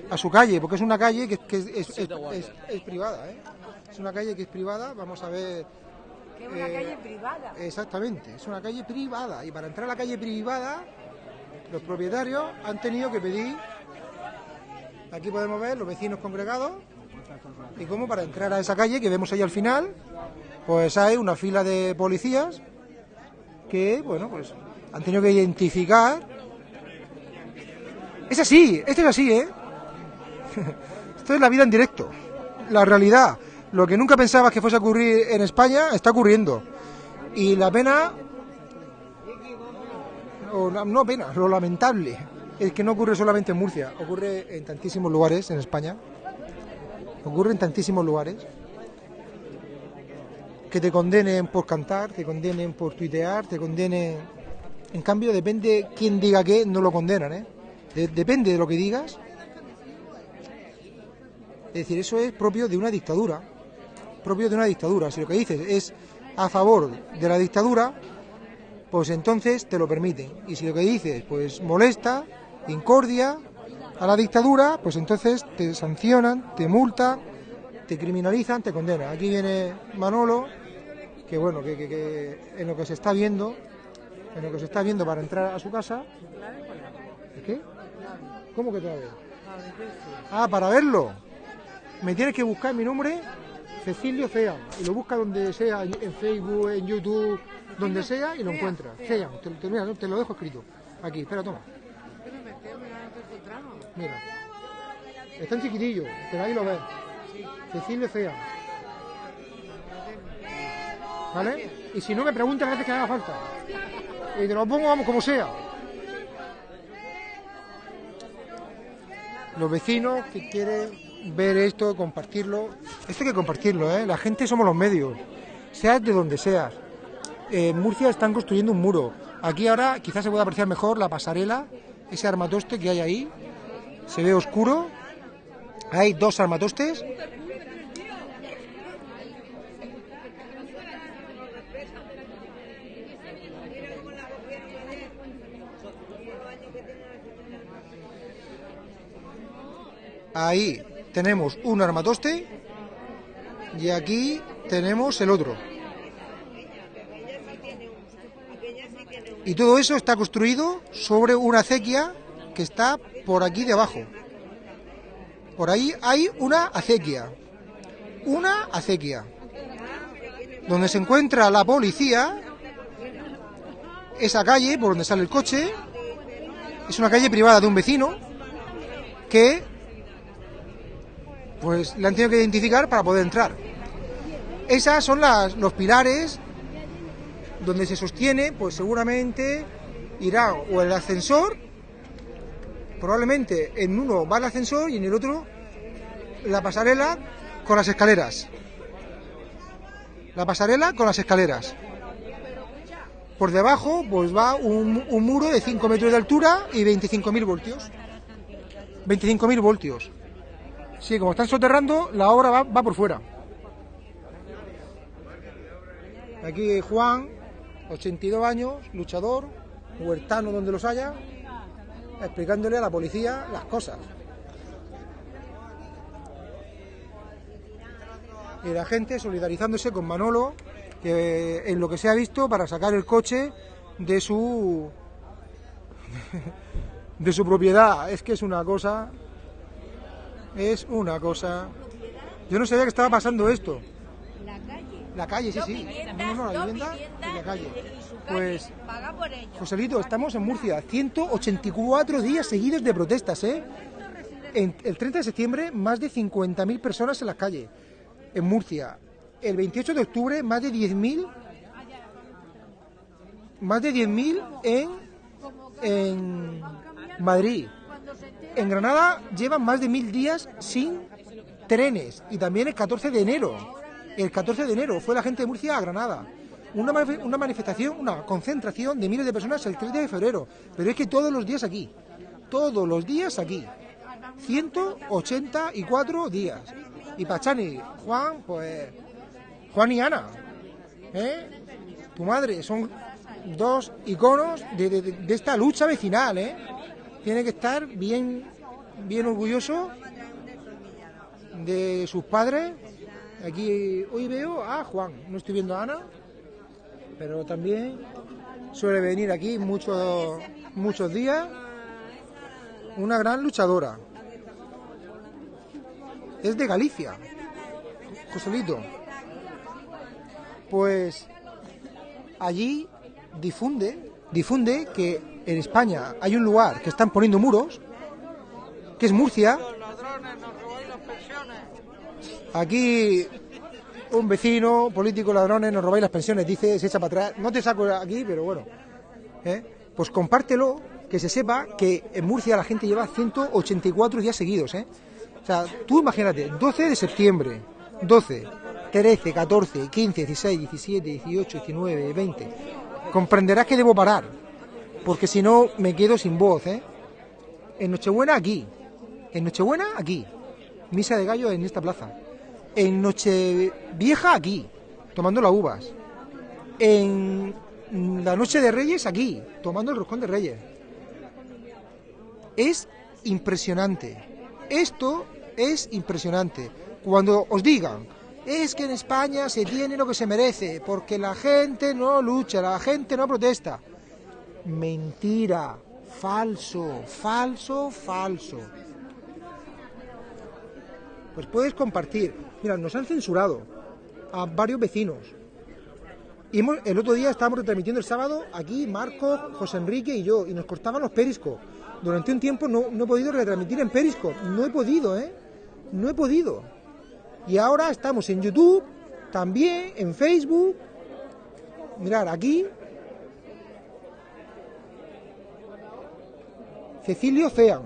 Speaker 1: A su calle, porque es una calle que, que es, es-
Speaker 2: Sí,
Speaker 1: es-
Speaker 2: te guarda.
Speaker 1: es- es privada, ¿eh? Es una calle que es privada. Vamos a ver.
Speaker 3: Que es una
Speaker 1: eh,
Speaker 3: calle privada.
Speaker 1: Exactamente, es una calle privada. Y para entrar a la calle privada, los propietarios han tenido que pedir. Aquí podemos ver los vecinos congregados. Y como para entrar a esa calle que vemos ahí al final, pues hay una fila de policías que, bueno, pues han tenido que identificar. Es así, esto es así, ¿eh? *laughs* Esto es la vida en directo, la realidad. Lo que nunca pensabas que fuese a ocurrir en España está ocurriendo. Y la pena, o no pena, lo lamentable, es que no ocurre solamente en Murcia, ocurre en tantísimos lugares en España. Ocurre en tantísimos lugares. Que te condenen por cantar, te condenen por tuitear, te condenen... En cambio, depende quién diga qué, no lo condenan, ¿eh? De- depende de lo que digas. Es decir, eso es propio de una dictadura. Propio de una dictadura. Si lo que dices es a favor de la dictadura, pues entonces te lo permiten. Y si lo que dices pues molesta, incordia a la dictadura, pues entonces te sancionan, te multan, te criminalizan, te condenan. Aquí viene Manolo, que bueno, que, que- que en lo que se está viendo, en lo que se está viendo para entrar a su casa. ¿Qué? ¿Cómo que clave? Ah, para verlo. Me tienes que buscar mi nombre, Cecilio Cea, y lo busca donde sea, en Facebook, en YouTube, donde sea, y lo encuentras. Cea, te, te- mira, te lo dejo escrito. Aquí, espera, toma. Mira. Está en chiquitillo, pero ahí lo ves. Cecilio Cea. ¿Vale? Y si no me preguntas las veces que haga falta. Y te lo pongo, vamos, como sea. Los vecinos que quieren ver esto, compartirlo. Esto hay que compartirlo, ¿eh? La gente somos los medios. Seas de donde seas. En Murcia están construyendo un muro. Aquí ahora quizás se pueda apreciar mejor la pasarela, ese armatoste que hay ahí. Se ve oscuro. Hay dos armatostes. Ahí tenemos un armatoste y aquí tenemos el otro. Y todo eso está construido sobre una acequia que está por aquí debajo. Por ahí hay una acequia. Una acequia. Donde se encuentra la policía, esa calle por donde sale el coche, es una calle privada de un vecino que pues le han tenido que identificar para poder entrar. Esas son las, los pilares donde se sostiene, pues seguramente irá o el ascensor, probablemente en uno va el ascensor y en el otro la pasarela con las escaleras. La pasarela con las escaleras. Por debajo, pues va un, muro de 5 metros de altura y 25.000 voltios. 25.000 voltios. Sí, como están soterrando, la obra va, va por fuera. Aquí Juan, 82 años, luchador, huertano donde los haya, explicándole a la policía las cosas. Y la gente solidarizándose con Manolo, que en lo que se ha visto para sacar el coche de su *laughs* de su propiedad. Es que es una cosa es una cosa. Yo no sabía que estaba pasando esto.
Speaker 3: La calle
Speaker 1: sí, sí.
Speaker 4: viviendas,
Speaker 1: No, no, la vivienda
Speaker 4: viviendas
Speaker 1: y la calle.
Speaker 4: y su calle
Speaker 1: Pues,
Speaker 4: paga por ello.
Speaker 1: Joselito, estamos en Murcia. 184 días seguidos de protestas, ¿eh? En el 30 de septiembre, más de 50.000 personas en las calles. En Murcia. El 28 de octubre, más de 10.000. Más de 10.000 en, en Madrid. En Granada llevan más de mil días sin trenes. Y también el 14 de enero. El 14 de enero fue la gente de Murcia a Granada. Una, una manifestación, una concentración de miles de personas el 30 de febrero. Pero es que todos los días aquí. Todos los días aquí. 184 días. Y Pachani, Juan, pues. Juan y Ana. ¿eh? Tu madre, son dos iconos de, de- de esta lucha vecinal, ¿eh? Tiene que estar bien, bien orgulloso de sus padres. Aquí hoy veo a Juan, no estoy viendo a Ana, pero también suele venir aquí muchos, muchos días. Una gran luchadora. Es de Galicia, Joselito. Pues allí difunde, difunde que en España hay un lugar que están poniendo muros, que es Murcia. Aquí un vecino, político, ladrones, nos robáis las pensiones, dice, se echa para atrás. No te saco aquí, pero bueno. ¿eh? Pues compártelo, que se sepa que en Murcia la gente lleva 184 días seguidos. ¿eh? O sea, tú imagínate, 12 de septiembre, 12, 13, 14, 15, 16, 17, 18, 19, 20. Comprenderás que debo parar, porque si no me quedo sin voz. ¿eh? En Nochebuena aquí, en Nochebuena aquí, misa de gallo en esta plaza. En Nochevieja aquí, tomando las uvas. En la Noche de Reyes aquí, tomando el roscón de Reyes. Es impresionante. Esto es impresionante. Cuando os digan, es que en España se tiene lo que se merece, porque la gente no lucha, la gente no protesta. Mentira, falso, falso, falso. Pues puedes compartir. Mira, nos han censurado a varios vecinos. El otro día estábamos retransmitiendo el sábado aquí, Marco, José Enrique y yo, y nos cortaban los periscos. Durante un tiempo no, he podido retransmitir en perisco. No he podido, ¿eh? No he podido. Y ahora estamos en YouTube, también en Facebook. Mirar, aquí. Cecilio Cean.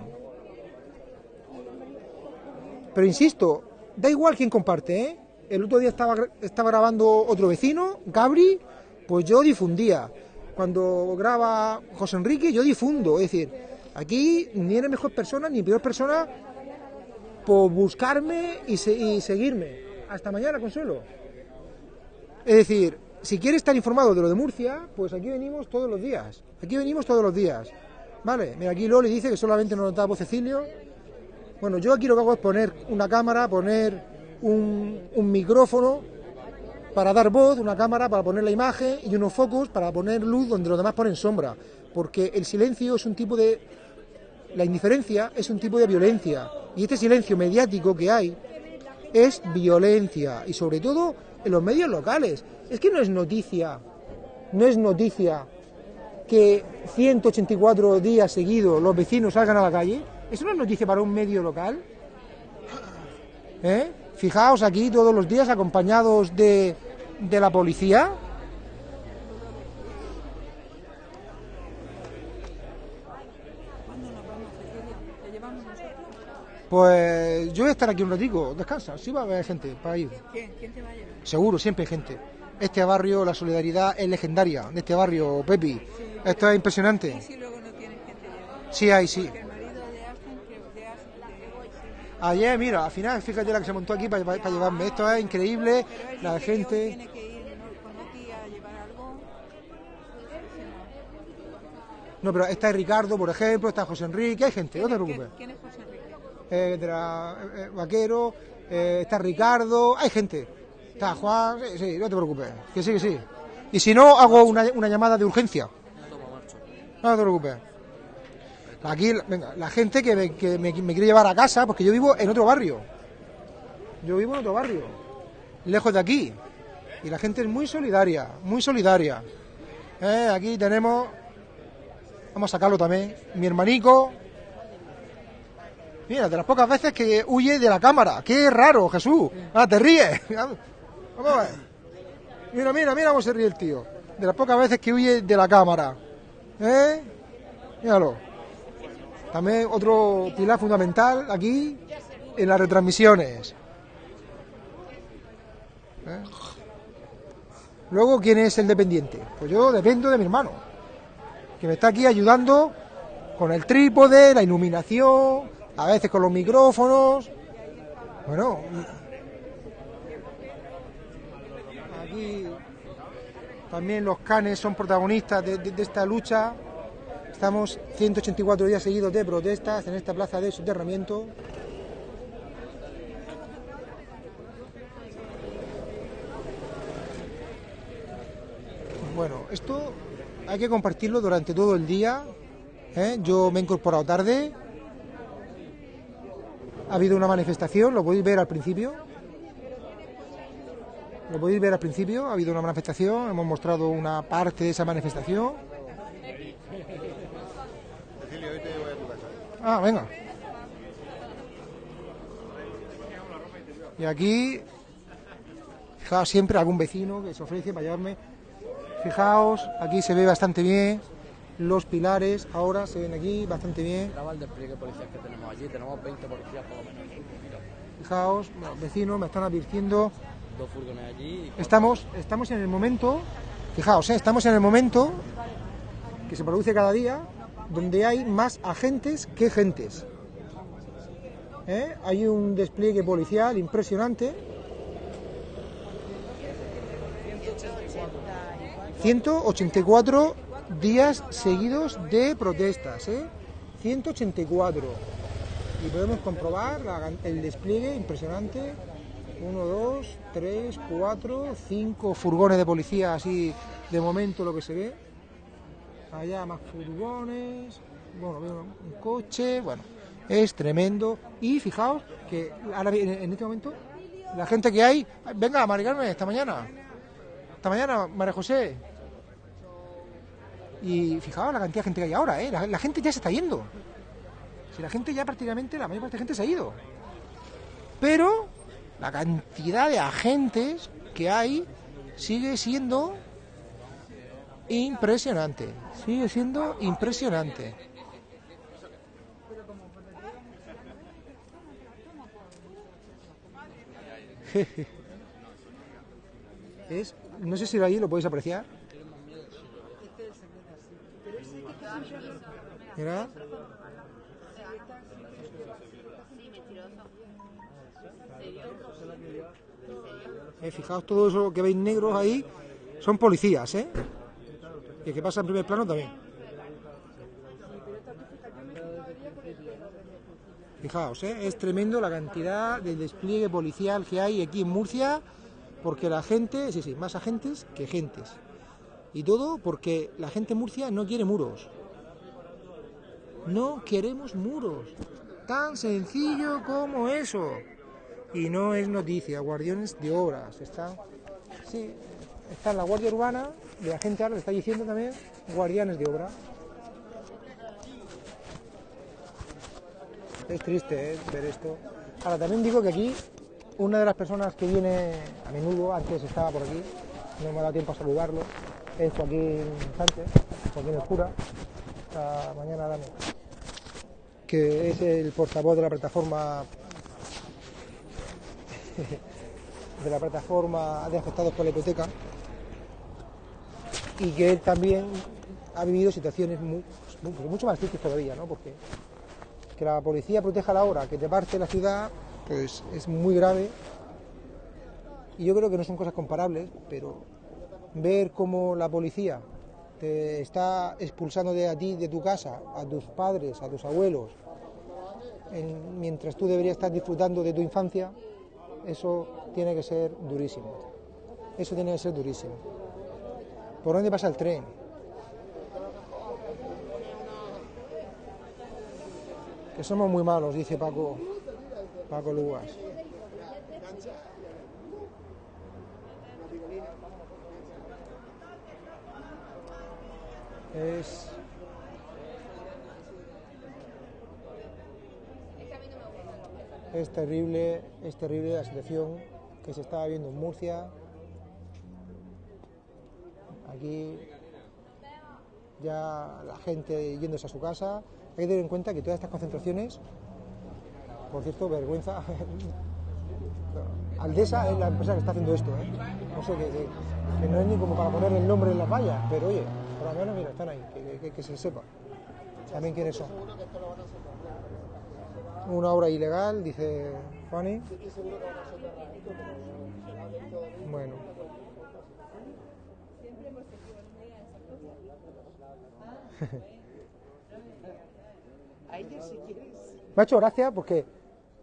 Speaker 1: Pero insisto, da igual quién comparte, ¿eh? El otro día estaba, estaba grabando otro vecino, Gabri, pues yo difundía. Cuando graba José Enrique, yo difundo. Es decir, aquí ni eres mejor persona ni peor persona por buscarme y, se- y seguirme. Hasta mañana, Consuelo. Es decir, si quieres estar informado de lo de Murcia, pues aquí venimos todos los días. Aquí venimos todos los días. Vale, mira, aquí Loli dice que solamente nos notaba Cecilio. Bueno, yo aquí lo que hago es poner una cámara, poner un, micrófono para dar voz, una cámara para poner la imagen y unos focos para poner luz donde los demás ponen sombra. Porque el silencio es un tipo de... La indiferencia es un tipo de violencia. Y este silencio mediático que hay es violencia. Y sobre todo en los medios locales. Es que no es noticia. No es noticia que 184 días seguidos los vecinos salgan a la calle. ¿Eso no es noticia para un medio local? ¿Eh? Fijaos aquí todos los días acompañados de, de la policía. Pues yo voy a estar aquí un ratico, descansa, sí va a haber gente para ir.
Speaker 5: ¿Quién? ¿Quién te va a llevar?
Speaker 1: Seguro, siempre hay gente. Este barrio, la solidaridad es legendaria de este barrio, Pepi. Esto es impresionante.
Speaker 5: Si luego no tienes quien te lleve.
Speaker 1: Sí hay, sí.
Speaker 5: El marido de Aston, que de Aston, de...
Speaker 1: Ayer, mira, al final, fíjate la que se montó aquí para, para llevarme. Esto es increíble, la gente.
Speaker 5: No,
Speaker 1: pero está Ricardo, por ejemplo, está José Enrique, hay gente, no te preocupes.
Speaker 5: ¿Quién es José Enrique?
Speaker 1: Eh, de la- eh, eh, Vaquero, eh, está Ricardo, hay gente. Está Juan, sí, sí, no te preocupes, que sí, que sí. Y si no, hago una, una llamada de urgencia. No te preocupes. Aquí, venga, la gente que, me, quiere llevar a casa, porque yo vivo en otro barrio. Yo vivo en otro barrio, lejos de aquí. Y la gente es muy solidaria, muy solidaria. Eh, Aquí tenemos, vamos a sacarlo también, mi hermanico. Mira, de las pocas veces que huye de la cámara. Qué raro, Jesús. Ah, te ríes. *laughs* Vamos. Mira, mira, mira cómo se ríe el tío. De las pocas veces que huye de la cámara. ¿Eh? Míralo. También otro pilar fundamental aquí en las retransmisiones. ¿Eh? Luego, ¿quién es el dependiente? Pues yo dependo de mi hermano, que me está aquí ayudando con el trípode, la iluminación, a veces con los micrófonos. Bueno, aquí también los canes son protagonistas de, esta lucha. Estamos 184 días seguidos de protestas en esta plaza de soterramiento. Bueno, esto hay que compartirlo durante todo el día. ¿eh? Yo me he incorporado tarde. Ha habido una manifestación, lo podéis ver al principio. Lo podéis ver al principio, ha habido una manifestación, hemos mostrado una parte de esa manifestación. Ah, venga. Y aquí, fijaos siempre algún vecino que se ofrece para llevarme. Fijaos, aquí se ve bastante bien. Los pilares ahora se ven aquí bastante bien.
Speaker 2: El despliegue policial que tenemos allí, tenemos 20 policías por lo menos.
Speaker 1: Fijaos, los vecinos me están advirtiendo.
Speaker 2: dos furgones allí
Speaker 1: Estamos, estamos en el momento, fijaos, ¿eh? estamos en el momento que se produce cada día donde hay más agentes que gentes. ¿Eh? Hay un despliegue policial impresionante. 184 días seguidos de protestas, ¿eh? 184. Y podemos comprobar el despliegue impresionante. 1, 2, 3, 4, 5 furgones de policía, así de momento lo que se ve. Allá más furgones, bueno, veo un coche, bueno, es tremendo. Y fijaos que ahora en este momento la gente que hay, venga, Mari Carmen, esta mañana, esta mañana, María José. Y fijaos la cantidad de gente que hay ahora, ¿eh? la, gente ya se está yendo. Si la gente ya prácticamente, la mayor parte de gente se ha ido. Pero la cantidad de agentes que hay sigue siendo impresionante. Sigue siendo impresionante. *laughs* Es, no sé si ahí lo podéis apreciar. Mira. Eh, fijaos todo eso que veis negros ahí son policías, ¿eh? Y el que pasa en primer plano también. Fijaos, ¿eh? es tremendo la cantidad de despliegue policial que hay aquí en Murcia, porque la gente, sí, sí, más agentes que gentes. Y todo porque la gente en Murcia no quiere muros. No queremos muros. Tan sencillo como eso. Y no es noticia, guardianes de obras. Está, sí, está la Guardia Urbana, de la gente ahora le está diciendo también guardianes de obra. Es triste ¿eh? ver esto. Ahora también digo que aquí una de las personas que viene a menudo, antes estaba por aquí, no me ha dado tiempo a saludarlo, es Joaquín Sánchez, Joaquín el cura, esta mañana dame, que es el portavoz de la plataforma *laughs* de la plataforma de afectados por la hipoteca y que él también ha vivido situaciones pues mucho más tristes todavía, ¿no? Porque que la policía proteja la hora, que te parte la ciudad, pues es muy grave. Y yo creo que no son cosas comparables, pero ver cómo la policía te está expulsando de a ti, de tu casa, a tus padres, a tus abuelos, en- mientras tú deberías estar disfrutando de tu infancia, eso tiene que ser durísimo. Eso tiene que ser durísimo. ¿Por dónde pasa el tren? Que somos muy malos, dice Paco, Paco Lugas. Es... Es terrible, es terrible la situación que se estaba viendo en Murcia, Aquí ya la gente yéndose a su casa. Hay que tener en cuenta que todas estas concentraciones, por cierto, vergüenza, *laughs* Aldesa es la empresa que está haciendo esto, ¿eh? No sé, que, que- que no es ni como para poner el nombre en las vallas, pero oye, por lo menos, mira, están ahí, que, que- que se sepa también quiénes son. Una obra ilegal, dice Fanny. Bueno. Me ha hecho gracia porque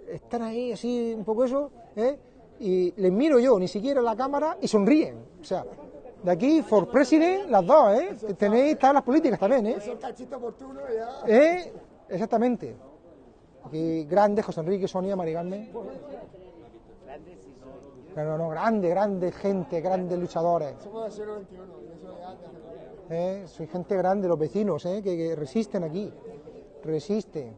Speaker 1: están ahí así un poco eso, ¿eh? y les miro yo, ni siquiera la cámara, y sonríen. O sea, de aquí, for president, las dos, ¿eh? Tenéis, todas las políticas también, ¿eh? ¿Eh? Exactamente. Aquí, grandes, José Enrique, Sonia, Marigarme. No, no, no, grande, grande gente, grandes luchadores.
Speaker 9: Somos de 021.
Speaker 1: ¿Eh? Soy gente grande, los vecinos, ¿eh? que, resisten aquí. Resisten.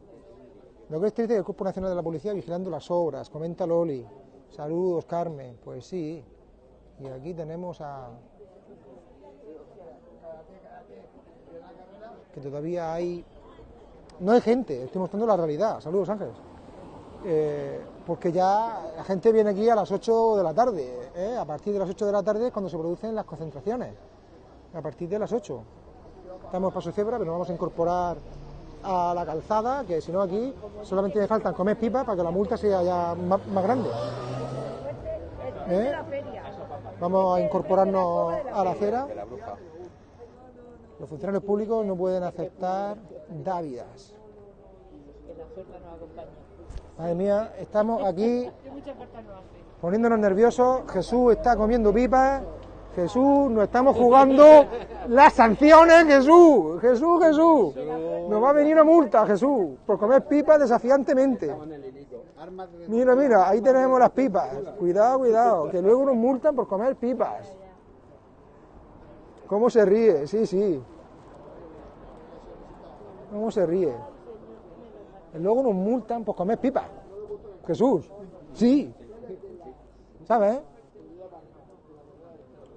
Speaker 1: Lo que es triste es el Cuerpo Nacional de la Policía vigilando las obras, comenta Loli. Saludos, Carmen. Pues sí. Y aquí tenemos a. Que todavía hay. No hay gente, estoy mostrando la realidad. Saludos, Ángeles. Eh, porque ya la gente viene aquí a las 8 de la tarde. A partir de las 8 de la tarde es cuando se producen las concentraciones. A partir de las 8. Estamos paso cebra, pero nos vamos a incorporar a la calzada, que si no aquí solamente me faltan comer pipas para que la multa sea ya más, más grande. ¿Eh? Vamos a incorporarnos a la acera. Los funcionarios públicos no pueden aceptar dávidas. Madre mía, estamos aquí poniéndonos nerviosos. Jesús está comiendo pipas. Jesús, nos estamos jugando las sanciones, Jesús. Jesús, Jesús. Nos va a venir una multa, Jesús, por comer pipas desafiantemente. Mira, mira, ahí tenemos las pipas. Cuidado, cuidado, que luego nos multan por comer pipas. ¿Cómo se ríe? Sí, sí. ¿Cómo se ríe? Luego nos multan por comer pipas. Jesús. Sí. ¿Sabes?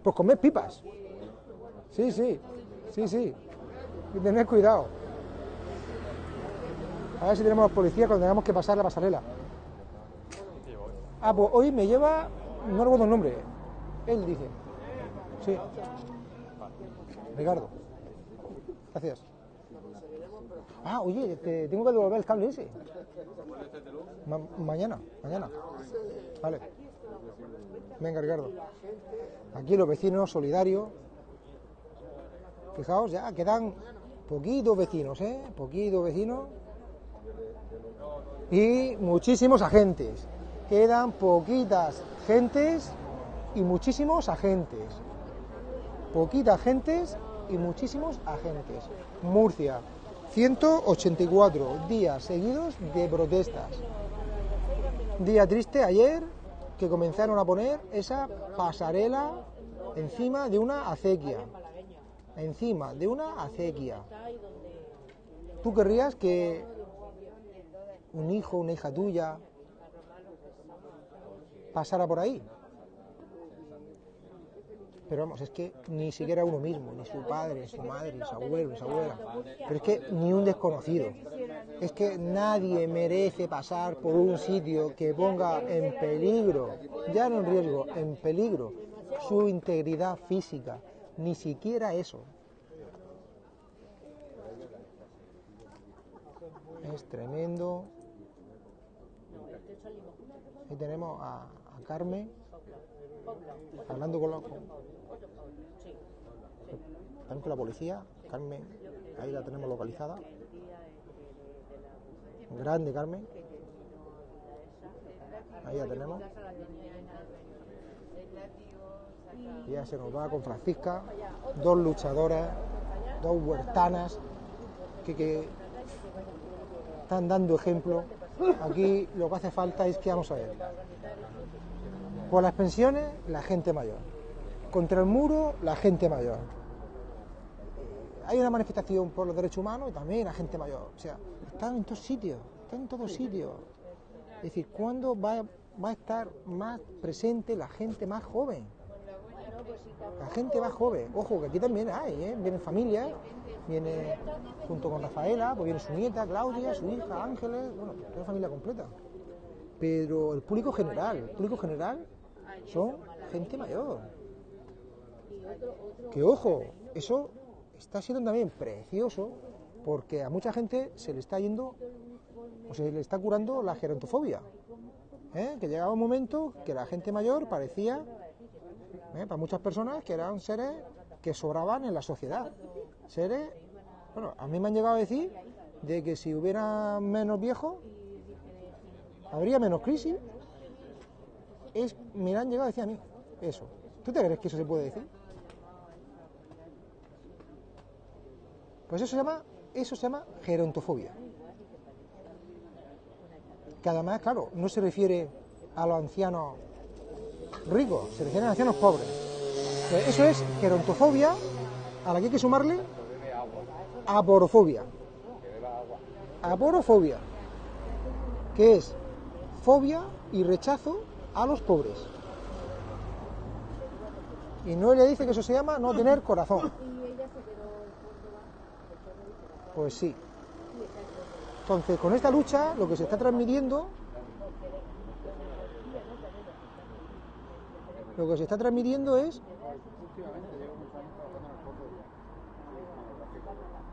Speaker 1: Por comer pipas. Sí, sí. Sí, sí. Y tener cuidado. A ver si tenemos policía cuando tengamos que pasar la pasarela. Ah, pues hoy me lleva, no recuerdo el nombre, él dice. Sí. Ricardo. Gracias. Ah, oye, te tengo que devolver el cable ese. Ma- mañana, mañana. Vale. Venga, Ricardo. Aquí los vecinos solidarios. Fijaos, ya quedan poquitos vecinos, ¿eh? Poquitos vecinos. Y muchísimos agentes. Quedan poquitas gentes y muchísimos agentes. Poquitas gentes y muchísimos agentes. Murcia, 184 días seguidos de protestas. Día triste ayer que comenzaron a poner esa pasarela encima de una acequia. Encima de una acequia. ¿Tú querrías que un hijo, una hija tuya pasara por ahí? Pero vamos, es que ni siquiera uno mismo, ni su padre, su madre, su abuelo, su abuela. Pero es que ni un desconocido. Es que nadie merece pasar por un sitio que ponga en peligro, ya no en riesgo, en peligro, su integridad física. Ni siquiera eso. Es tremendo. Ahí tenemos a, a Carmen hablando con la, policía. Carmen, ahí la tenemos localizada. Grande Carmen. Ahí la tenemos. Ya se nos va con Francisca, dos luchadoras, dos huertanas que, que están dando ejemplo. Aquí lo que hace falta es que vamos a ver. Por las pensiones, la gente mayor. Contra el muro, la gente mayor. hay una manifestación por los derechos humanos y también la gente mayor. O sea, están en todos sitios, están en todos sitios. Es decir, ¿cuándo va, a estar más presente la gente más joven? La gente más joven. Ojo, que aquí también hay, ¿eh? Vienen familias, viene junto con Rafaela, pues viene su nieta, Claudia, su hija, Ángeles, bueno, una familia completa. Pero el público general, el público general son gente mayor. Que ojo, eso está siendo también precioso porque a mucha gente se le está yendo o se le está curando la gerontofobia. ¿eh? Que llegaba un momento que la gente mayor parecía, ¿eh? para muchas personas, que eran seres que sobraban en la sociedad. Seres, bueno, a mí me han llegado a decir de que si hubiera menos viejos, habría menos crisis. Es, me han llegado a decir a mí eso. ¿Tú te crees que eso se puede decir? Pues eso se llama, eso se llama gerontofobia. Que además, claro, no se refiere a los ancianos ricos, se refiere a los ancianos pobres. Pues eso es gerontofobia a la que hay que sumarle aporofobia. Aporofobia, que es fobia y rechazo a los pobres. Y Noelia dice que eso se llama no tener corazón. *laughs* Pues sí. Entonces, con esta lucha, lo que se está transmitiendo, lo que se está transmitiendo es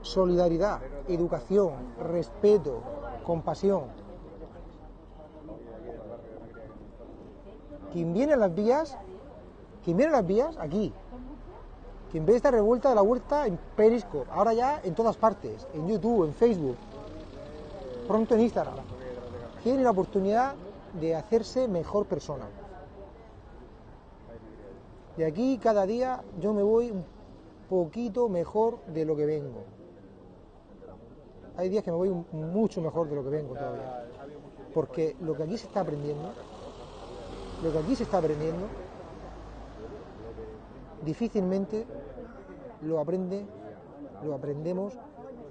Speaker 1: solidaridad, educación, respeto, compasión. Quien viene a las vías, quien viene a las vías, aquí, quien ve esta revuelta de la huerta en Periscope, ahora ya en todas partes, en YouTube, en Facebook, pronto en Instagram, tiene la oportunidad de hacerse mejor persona. De aquí cada día yo me voy un poquito mejor de lo que vengo. Hay días que me voy mucho mejor de lo que vengo todavía. Porque lo que aquí se está aprendiendo, lo que aquí se está aprendiendo, difícilmente lo aprende, lo aprendemos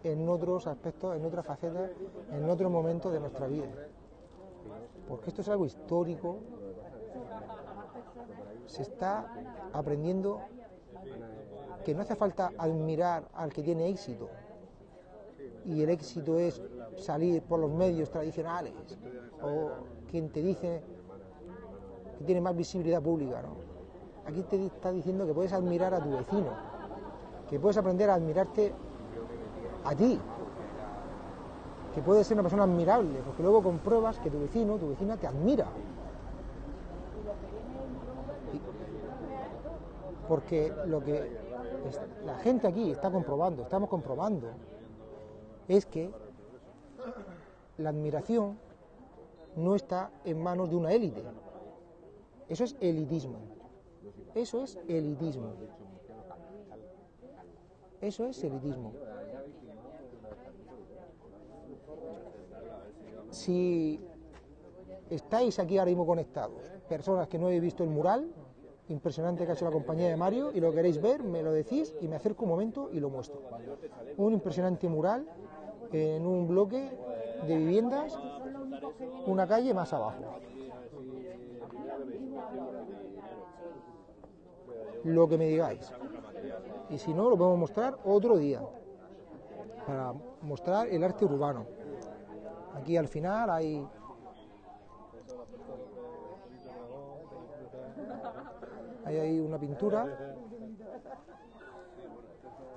Speaker 1: en otros aspectos, en otras facetas, en otros momentos de nuestra vida. Porque esto es algo histórico, se está aprendiendo que no hace falta admirar al que tiene éxito. Y el éxito es salir por los medios tradicionales. O quien te dice que tiene más visibilidad pública, ¿no? Aquí te está diciendo que puedes admirar a tu vecino, que puedes aprender a admirarte a ti, que puedes ser una persona admirable, porque luego compruebas que tu vecino, tu vecina te admira. Porque lo que la gente aquí está comprobando, estamos comprobando, es que la admiración no está en manos de una élite. Eso es elitismo. Eso es elitismo. Eso es elitismo. Si estáis aquí ahora mismo conectados, personas que no habéis visto el mural, impresionante que ha hecho la compañía de Mario, y lo queréis ver, me lo decís y me acerco un momento y lo muestro. Un impresionante mural en un bloque de viviendas, una calle más abajo. Lo que me digáis. Y si no, lo podemos mostrar otro día, para mostrar el arte urbano. Aquí al final hay hay ahí una pintura.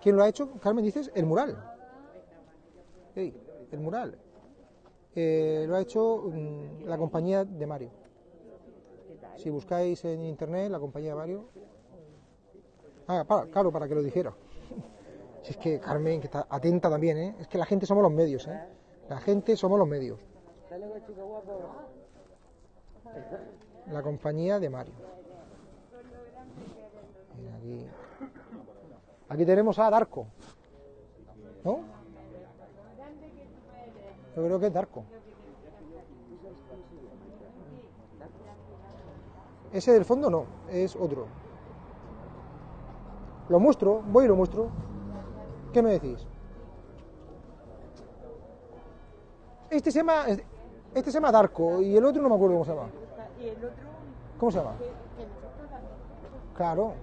Speaker 1: ¿Quién lo ha hecho? Carmen, dices, el mural. El mural. Eh, lo ha hecho mm, la compañía de Mario. Si buscáis en internet la compañía Mario. Ah, para, claro, para que lo dijera. *laughs* Si es que Carmen, que está atenta también, ¿eh? Es que la gente somos los medios, ¿eh? La gente somos los medios. La compañía de Mario. Aquí tenemos a Darko. ¿No? Yo creo que es Darko. Ese del fondo no, es otro. Lo muestro, voy y lo muestro. ¿Qué me decís? Este se llama, este se llama Darko y el otro no me acuerdo cómo se llama.
Speaker 3: Y el otro,
Speaker 1: ¿Cómo se llama? Claro.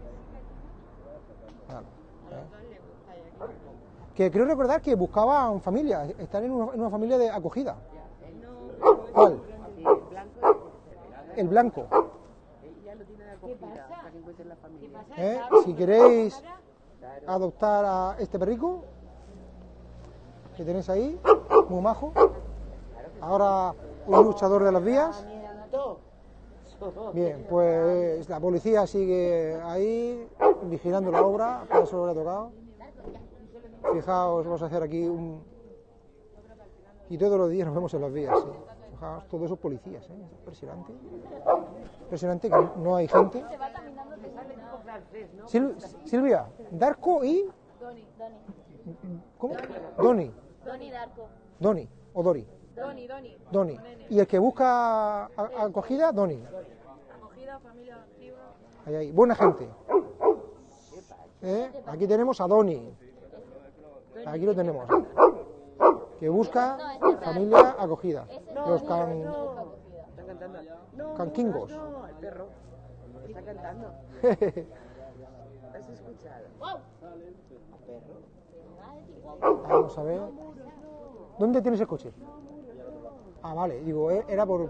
Speaker 1: Claro, ¿eh? Que creo recordar que buscaban familia, estar en una, en una familia de acogida. ¿Cuál?
Speaker 3: El blanco
Speaker 1: El blanco.
Speaker 3: y ya lo tiene de acogida para que encuentren la familia.
Speaker 1: ¿eh? Si queréis adoptar a este perrico que tenéis ahí, muy majo. Ahora un luchador de las vías. *laughs* Bien, pues la policía sigue ahí vigilando la obra, para eso lo he tocado. Fijaos, vamos a hacer aquí un... Y todos los días nos vemos en las vías, sí. Fijaos, todos esos policías, ¿eh? Es impresionante. Impresionante que no hay gente. Sil- Silvia, Darko y...
Speaker 5: Doni, Doni.
Speaker 1: ¿Cómo? Doni.
Speaker 5: Doni Darko.
Speaker 1: Doni o Dori.
Speaker 5: Doni, Doni.
Speaker 1: Doni. Y el que busca a- acogida, Doni.
Speaker 5: Acogida, familia activa.
Speaker 1: Ahí, ahí. Buena gente. ¿Eh? Aquí tenemos a Doni. Aquí lo tenemos. Que busca familia acogida. Los can, canquingos.
Speaker 3: no, el perro. Está cantando. *laughs* ¿Has escuchado?
Speaker 1: Vamos a ver. ¿Dónde tienes el coche? Ah, vale. Digo, eh, era por...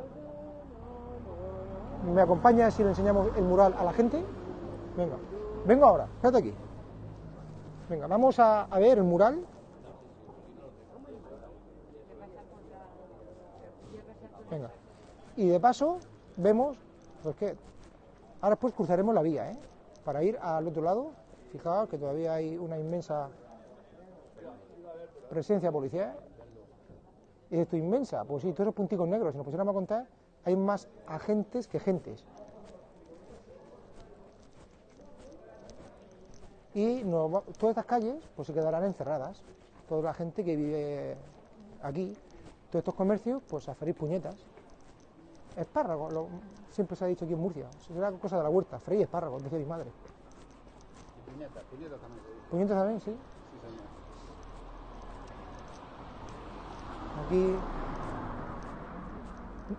Speaker 1: ¿Me acompañas si le enseñamos el mural a la gente? Venga. Vengo ahora. Espérate aquí. Venga, vamos a, a ver el mural. Venga. Y de paso vemos, pues que ahora después cruzaremos la vía, ¿eh? Para ir al otro lado. Fijaos que todavía hay una inmensa presencia policial. Y esto inmensa, pues sí, todos esos punticos negros, si nos pusiéramos a contar, hay más agentes que gentes. Y todas estas calles pues se quedarán encerradas. Toda la gente que vive aquí, todos estos comercios, pues a freír puñetas. Espárragos, lo- siempre se ha dicho aquí en Murcia, será cosa de la huerta, freír espárragos, decía mi madre.
Speaker 8: Puñeta, puñeta también.
Speaker 1: Puñetas también, sí.
Speaker 8: Sí, señor.
Speaker 1: Aquí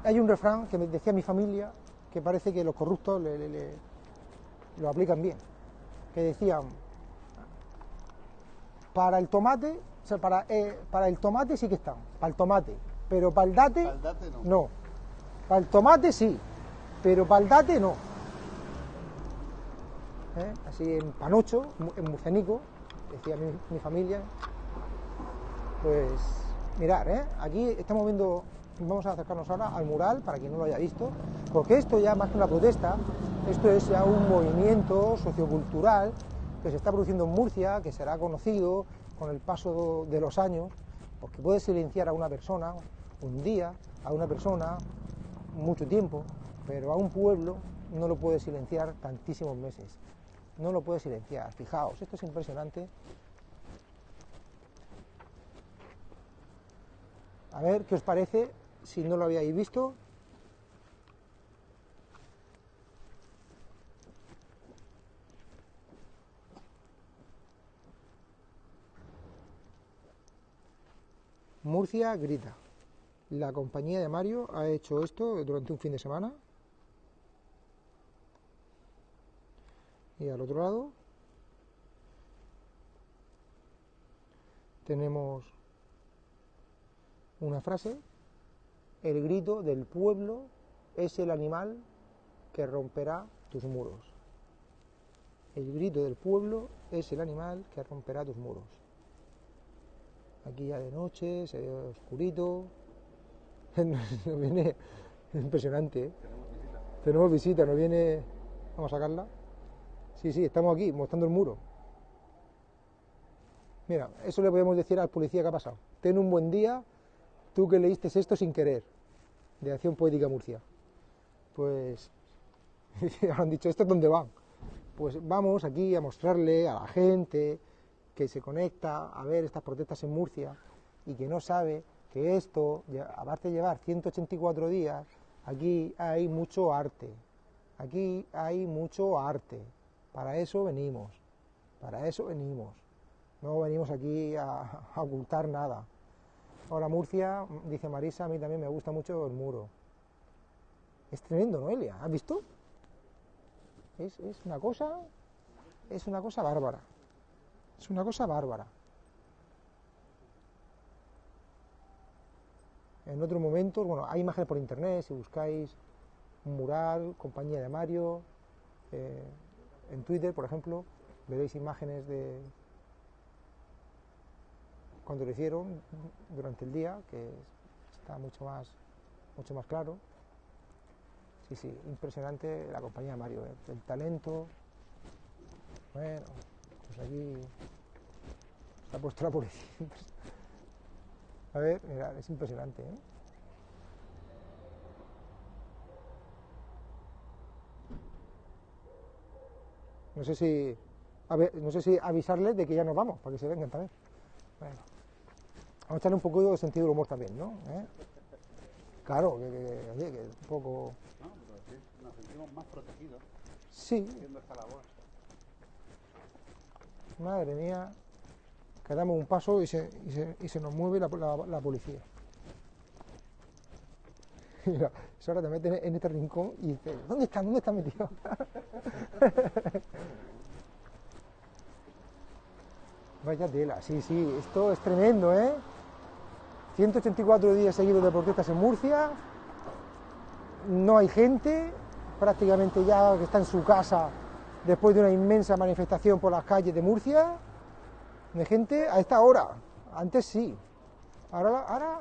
Speaker 1: hay un refrán que me decía mi familia que parece que los corruptos le- le- le- lo aplican bien. Que decían, para el tomate, sea, para, eh, para el tomate sí que están, para el tomate, pero para el date,
Speaker 8: Para el date no.
Speaker 1: no. Para el tomate sí, pero para el date no. ¿Eh? Así en Panocho, en Murcenico, decía mi, mi familia. Pues mirar, ¿eh? aquí estamos viendo, vamos a acercarnos ahora al mural para quien no lo haya visto, porque esto ya más que una protesta, esto es ya un movimiento sociocultural que se está produciendo en Murcia, que será conocido con el paso de los años, porque puede silenciar a una persona un día, a una persona mucho tiempo, pero a un pueblo no lo puede silenciar tantísimos meses. No lo puede silenciar. Fijaos, esto es impresionante. A ver qué os parece si no lo habíais visto. Murcia grita. La compañía de Mario ha hecho esto durante un fin de semana. Y al otro lado tenemos una frase, el grito del pueblo es el animal que romperá tus muros. El grito del pueblo es el animal que romperá tus muros. Aquí ya de noche, se ve oscurito. *laughs* Nos viene impresionante. ¿eh? Tenemos visita, nos viene. Vamos a sacarla. Sí, sí, estamos aquí, mostrando el muro. Mira, eso le podemos decir al policía que ha pasado. Ten un buen día, tú que leíste esto sin querer, de Acción Poética Murcia. Pues, *laughs* han dicho, ¿esto es dónde van? Pues vamos aquí a mostrarle a la gente que se conecta a ver estas protestas en Murcia y que no sabe que esto, aparte de llevar 184 días, aquí hay mucho arte. Aquí hay mucho arte. Para eso venimos. Para eso venimos. No venimos aquí a, *laughs* a ocultar nada. Ahora Murcia, dice Marisa, a mí también me gusta mucho el muro. Es tremendo, Noelia, ¿has visto? Es, es una cosa, es una cosa bárbara. Es una cosa bárbara. En otro momento, bueno, hay imágenes por internet, si buscáis mural, compañía de Mario, eh, en Twitter, por ejemplo, veréis imágenes de cuando lo hicieron durante el día, que está mucho más, mucho más claro. Sí, sí, impresionante la compañía de Mario, ¿eh? el talento. Bueno, aquí se ha puesto la policía. A ver, mira, es impresionante, ¿eh? No sé si a ver, no sé si avisarles de que ya nos vamos, para que se vengan también. Bueno, vamos a echarle un poco de sentido del humor también, ¿no? ¿Eh? Claro, que, que, un poco...
Speaker 8: No, pero sí, nos sentimos más protegidos
Speaker 1: Sí,
Speaker 8: haciendo esta labor.
Speaker 1: Madre mía, que damos un paso y se, y se, y se nos mueve la, la- policía. *laughs* Mira, ahora te metes en este rincón y dices, ¿dónde están? ¿Dónde están metidos? *laughs* Vaya tela, sí, sí, esto es tremendo, ¿eh? 184 días seguidos de protestas en Murcia, no hay gente, prácticamente ya que está en su casa después de una inmensa manifestación por las calles de Murcia, de gente a esta hora, antes sí, ahora, ahora,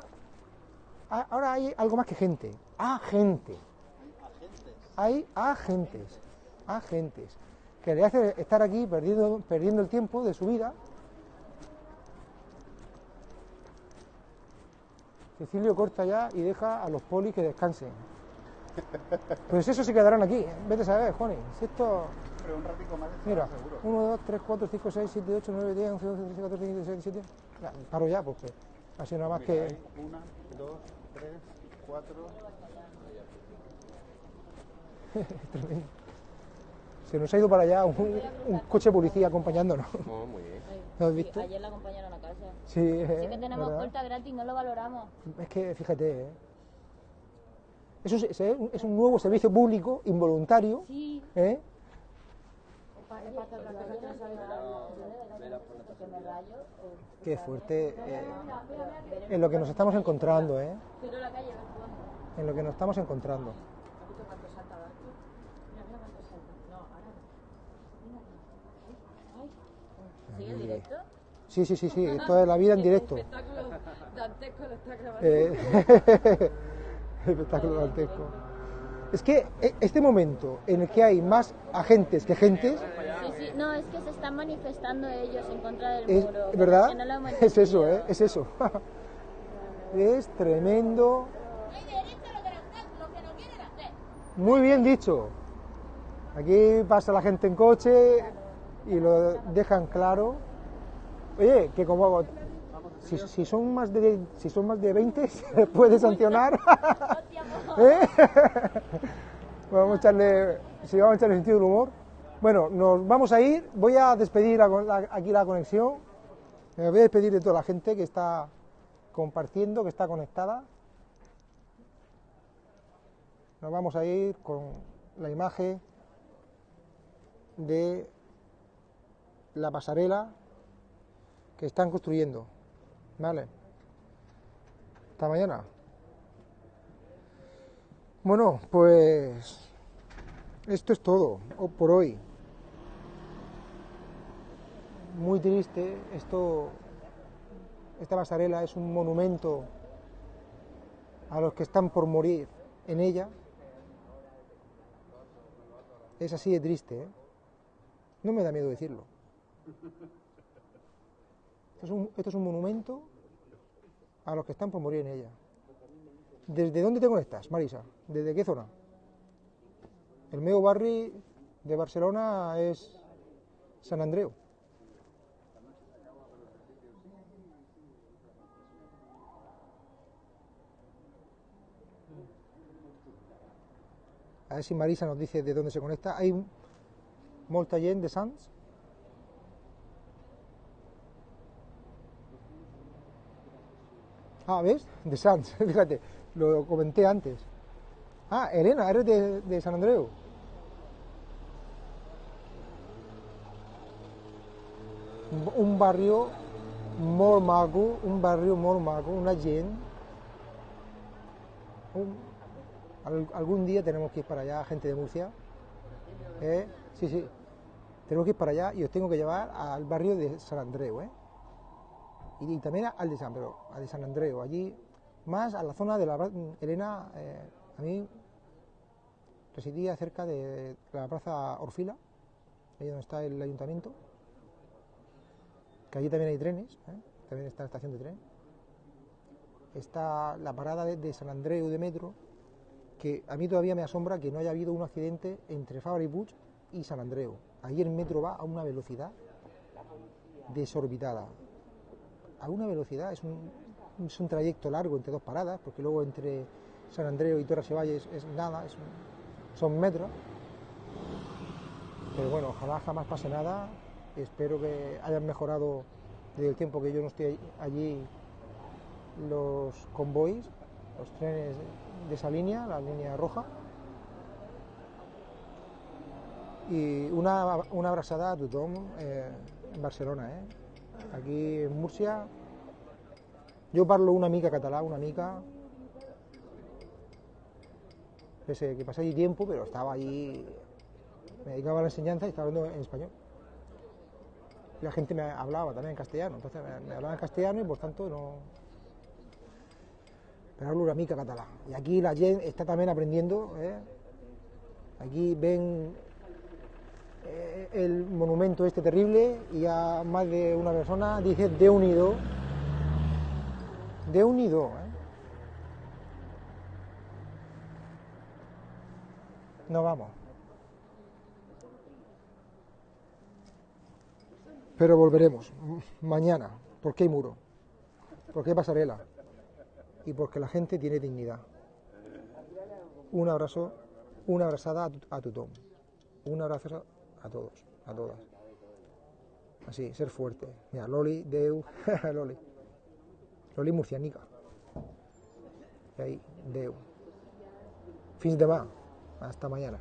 Speaker 1: ahora hay algo más que gente, agente, hay agentes, agentes, que le hace estar aquí perdiendo, perdiendo el tiempo de su vida. Cecilio corta ya y deja a los polis que descansen. Pues eso se quedarán aquí. Vete a saber, Juani. Si esto.
Speaker 8: Pero un ratico más
Speaker 1: Mira,
Speaker 8: seguro.
Speaker 1: 1, 2, 3, 4, 5, 6, 7, 8, 9, 10, 11, 12, 13, 14, 15, 16, 17. Ya, paro ya, porque ha sido nada más
Speaker 8: Mira,
Speaker 1: que.
Speaker 8: hay una, dos, tres, cuatro. *laughs*
Speaker 1: Tremendo. Se nos ha ido para allá un, un coche policía acompañándonos.
Speaker 10: Oh, muy bien. *laughs*
Speaker 1: ¿Lo has visto?
Speaker 11: Ayer la acompañaron a casa.
Speaker 1: Sí,
Speaker 11: Sí
Speaker 1: eh,
Speaker 11: que tenemos
Speaker 1: ¿verdad?
Speaker 11: puerta gratis, no lo valoramos.
Speaker 1: Es que fíjate, ¿eh? Eso es, es un nuevo servicio público involuntario.
Speaker 11: Sí.
Speaker 1: ¿eh? Qué fuerte eh, en lo que nos estamos encontrando, ¿eh? En lo que nos estamos encontrando.
Speaker 11: ¿Sigue en directo?
Speaker 1: Sí, sí, sí, sí, esto es la vida en directo. *laughs*
Speaker 11: Espectáculo dantesco lo está grabando.
Speaker 1: Eh, *laughs* espectáculo dantesco. Es que eh, este momento en el que hay más agentes que gentes,
Speaker 11: Sí, no, es que se están manifestando ellos en contra del
Speaker 1: es,
Speaker 11: muro.
Speaker 1: ¿verdad?
Speaker 11: No lo *laughs*
Speaker 1: Es eso. ¿eh? Es eso. *laughs* es tremendo. Muy bien dicho. Aquí pasa la gente en coche y lo dejan claro. Oye, que como si, si son más de si son más de 20 *laughs* se puede sancionar. ¿Eh? vamos a echarle si vamos a echarle sentido del humor. Bueno, nos vamos a ir. Voy a despedir aquí la conexión. Me voy a despedir de toda la gente que está compartiendo, que está conectada. Nos vamos a ir con la imagen de la pasarela que están construyendo. ¿Vale? Hasta mañana. Bueno, pues esto es todo por hoy. Muy triste, esto, esta pasarela es un monumento a los que están por morir en ella. Es así de triste, ¿eh? No me da miedo decirlo. Esto es, un, monumento a los que están por morir en ella. ¿Desde dónde te conectas, Marisa? ¿Desde qué zona? El meu barri de Barcelona es San Andreu. A ver si Marisa nos dice de dónde se conecta. Hay molta gent de Sants? Ah, ¿ves? De Sants, *laughs* fíjate, lo comenté antes. Ah, Elena, eres de, de San Andreu. Un barrio molt maco, un barrio molt maco, una gent, un, al- algún día tenemos que ir para allá, gente de Murcia. ¿eh? Sí, sí. Tenemos que ir para allá y os tengo que llevar al barrio de San Andreu, ¿eh? Y, también al de San, pero al de San Andreu, allí más a la zona de la Elena, eh, a mí residía cerca de la plaza Orfila, ahí donde está el ayuntamiento, que allí también hay trenes, ¿eh? también está la estación de tren. Está la parada de, de San Andreu de metro, que a mí todavía me asombra que no haya habido un accidente entre Fabra y y San Andreu. Ahí el metro va a una velocidad desorbitada. A una velocidad, es un, es un trayecto largo entre dos paradas, porque luego entre San Andreu y Torre Sevalles es nada, es un- son metros. Pero bueno, ojalá jamás pase nada. Espero que hayan mejorado desde el tiempo que yo no estoy allí los convoys, los trenes de esa línea, la línea roja. Y una, una abrazada a tothom eh, en Barcelona. Eh? Aquí en Murcia, yo parlo una mica català, una mica. Pese que pasé allí tiempo, pero estaba allí, me dedicaba a la enseñanza y estaba hablando en español. Y la gente me hablaba también en castellano, entonces me hablaba en castellano y por tanto no, pero hablo una mica català. Y aquí la gente está también aprendiendo. ¿eh? Aquí ven eh, el monumento este terrible y a más de una persona dice de unido. De unido. ¿eh? No vamos. Pero volveremos mañana, porque hay muro, porque hay pasarela y porque la gente tiene dignidad. Un abrazo, una abrazada a, tu- a tothom. Un abrazo a todos, a todas. Así, ser fuerte. Mira, Loli, Deu, *laughs* Loli. Loli murcianica. Y ahí, Deu. Fins demà. Hasta mañana.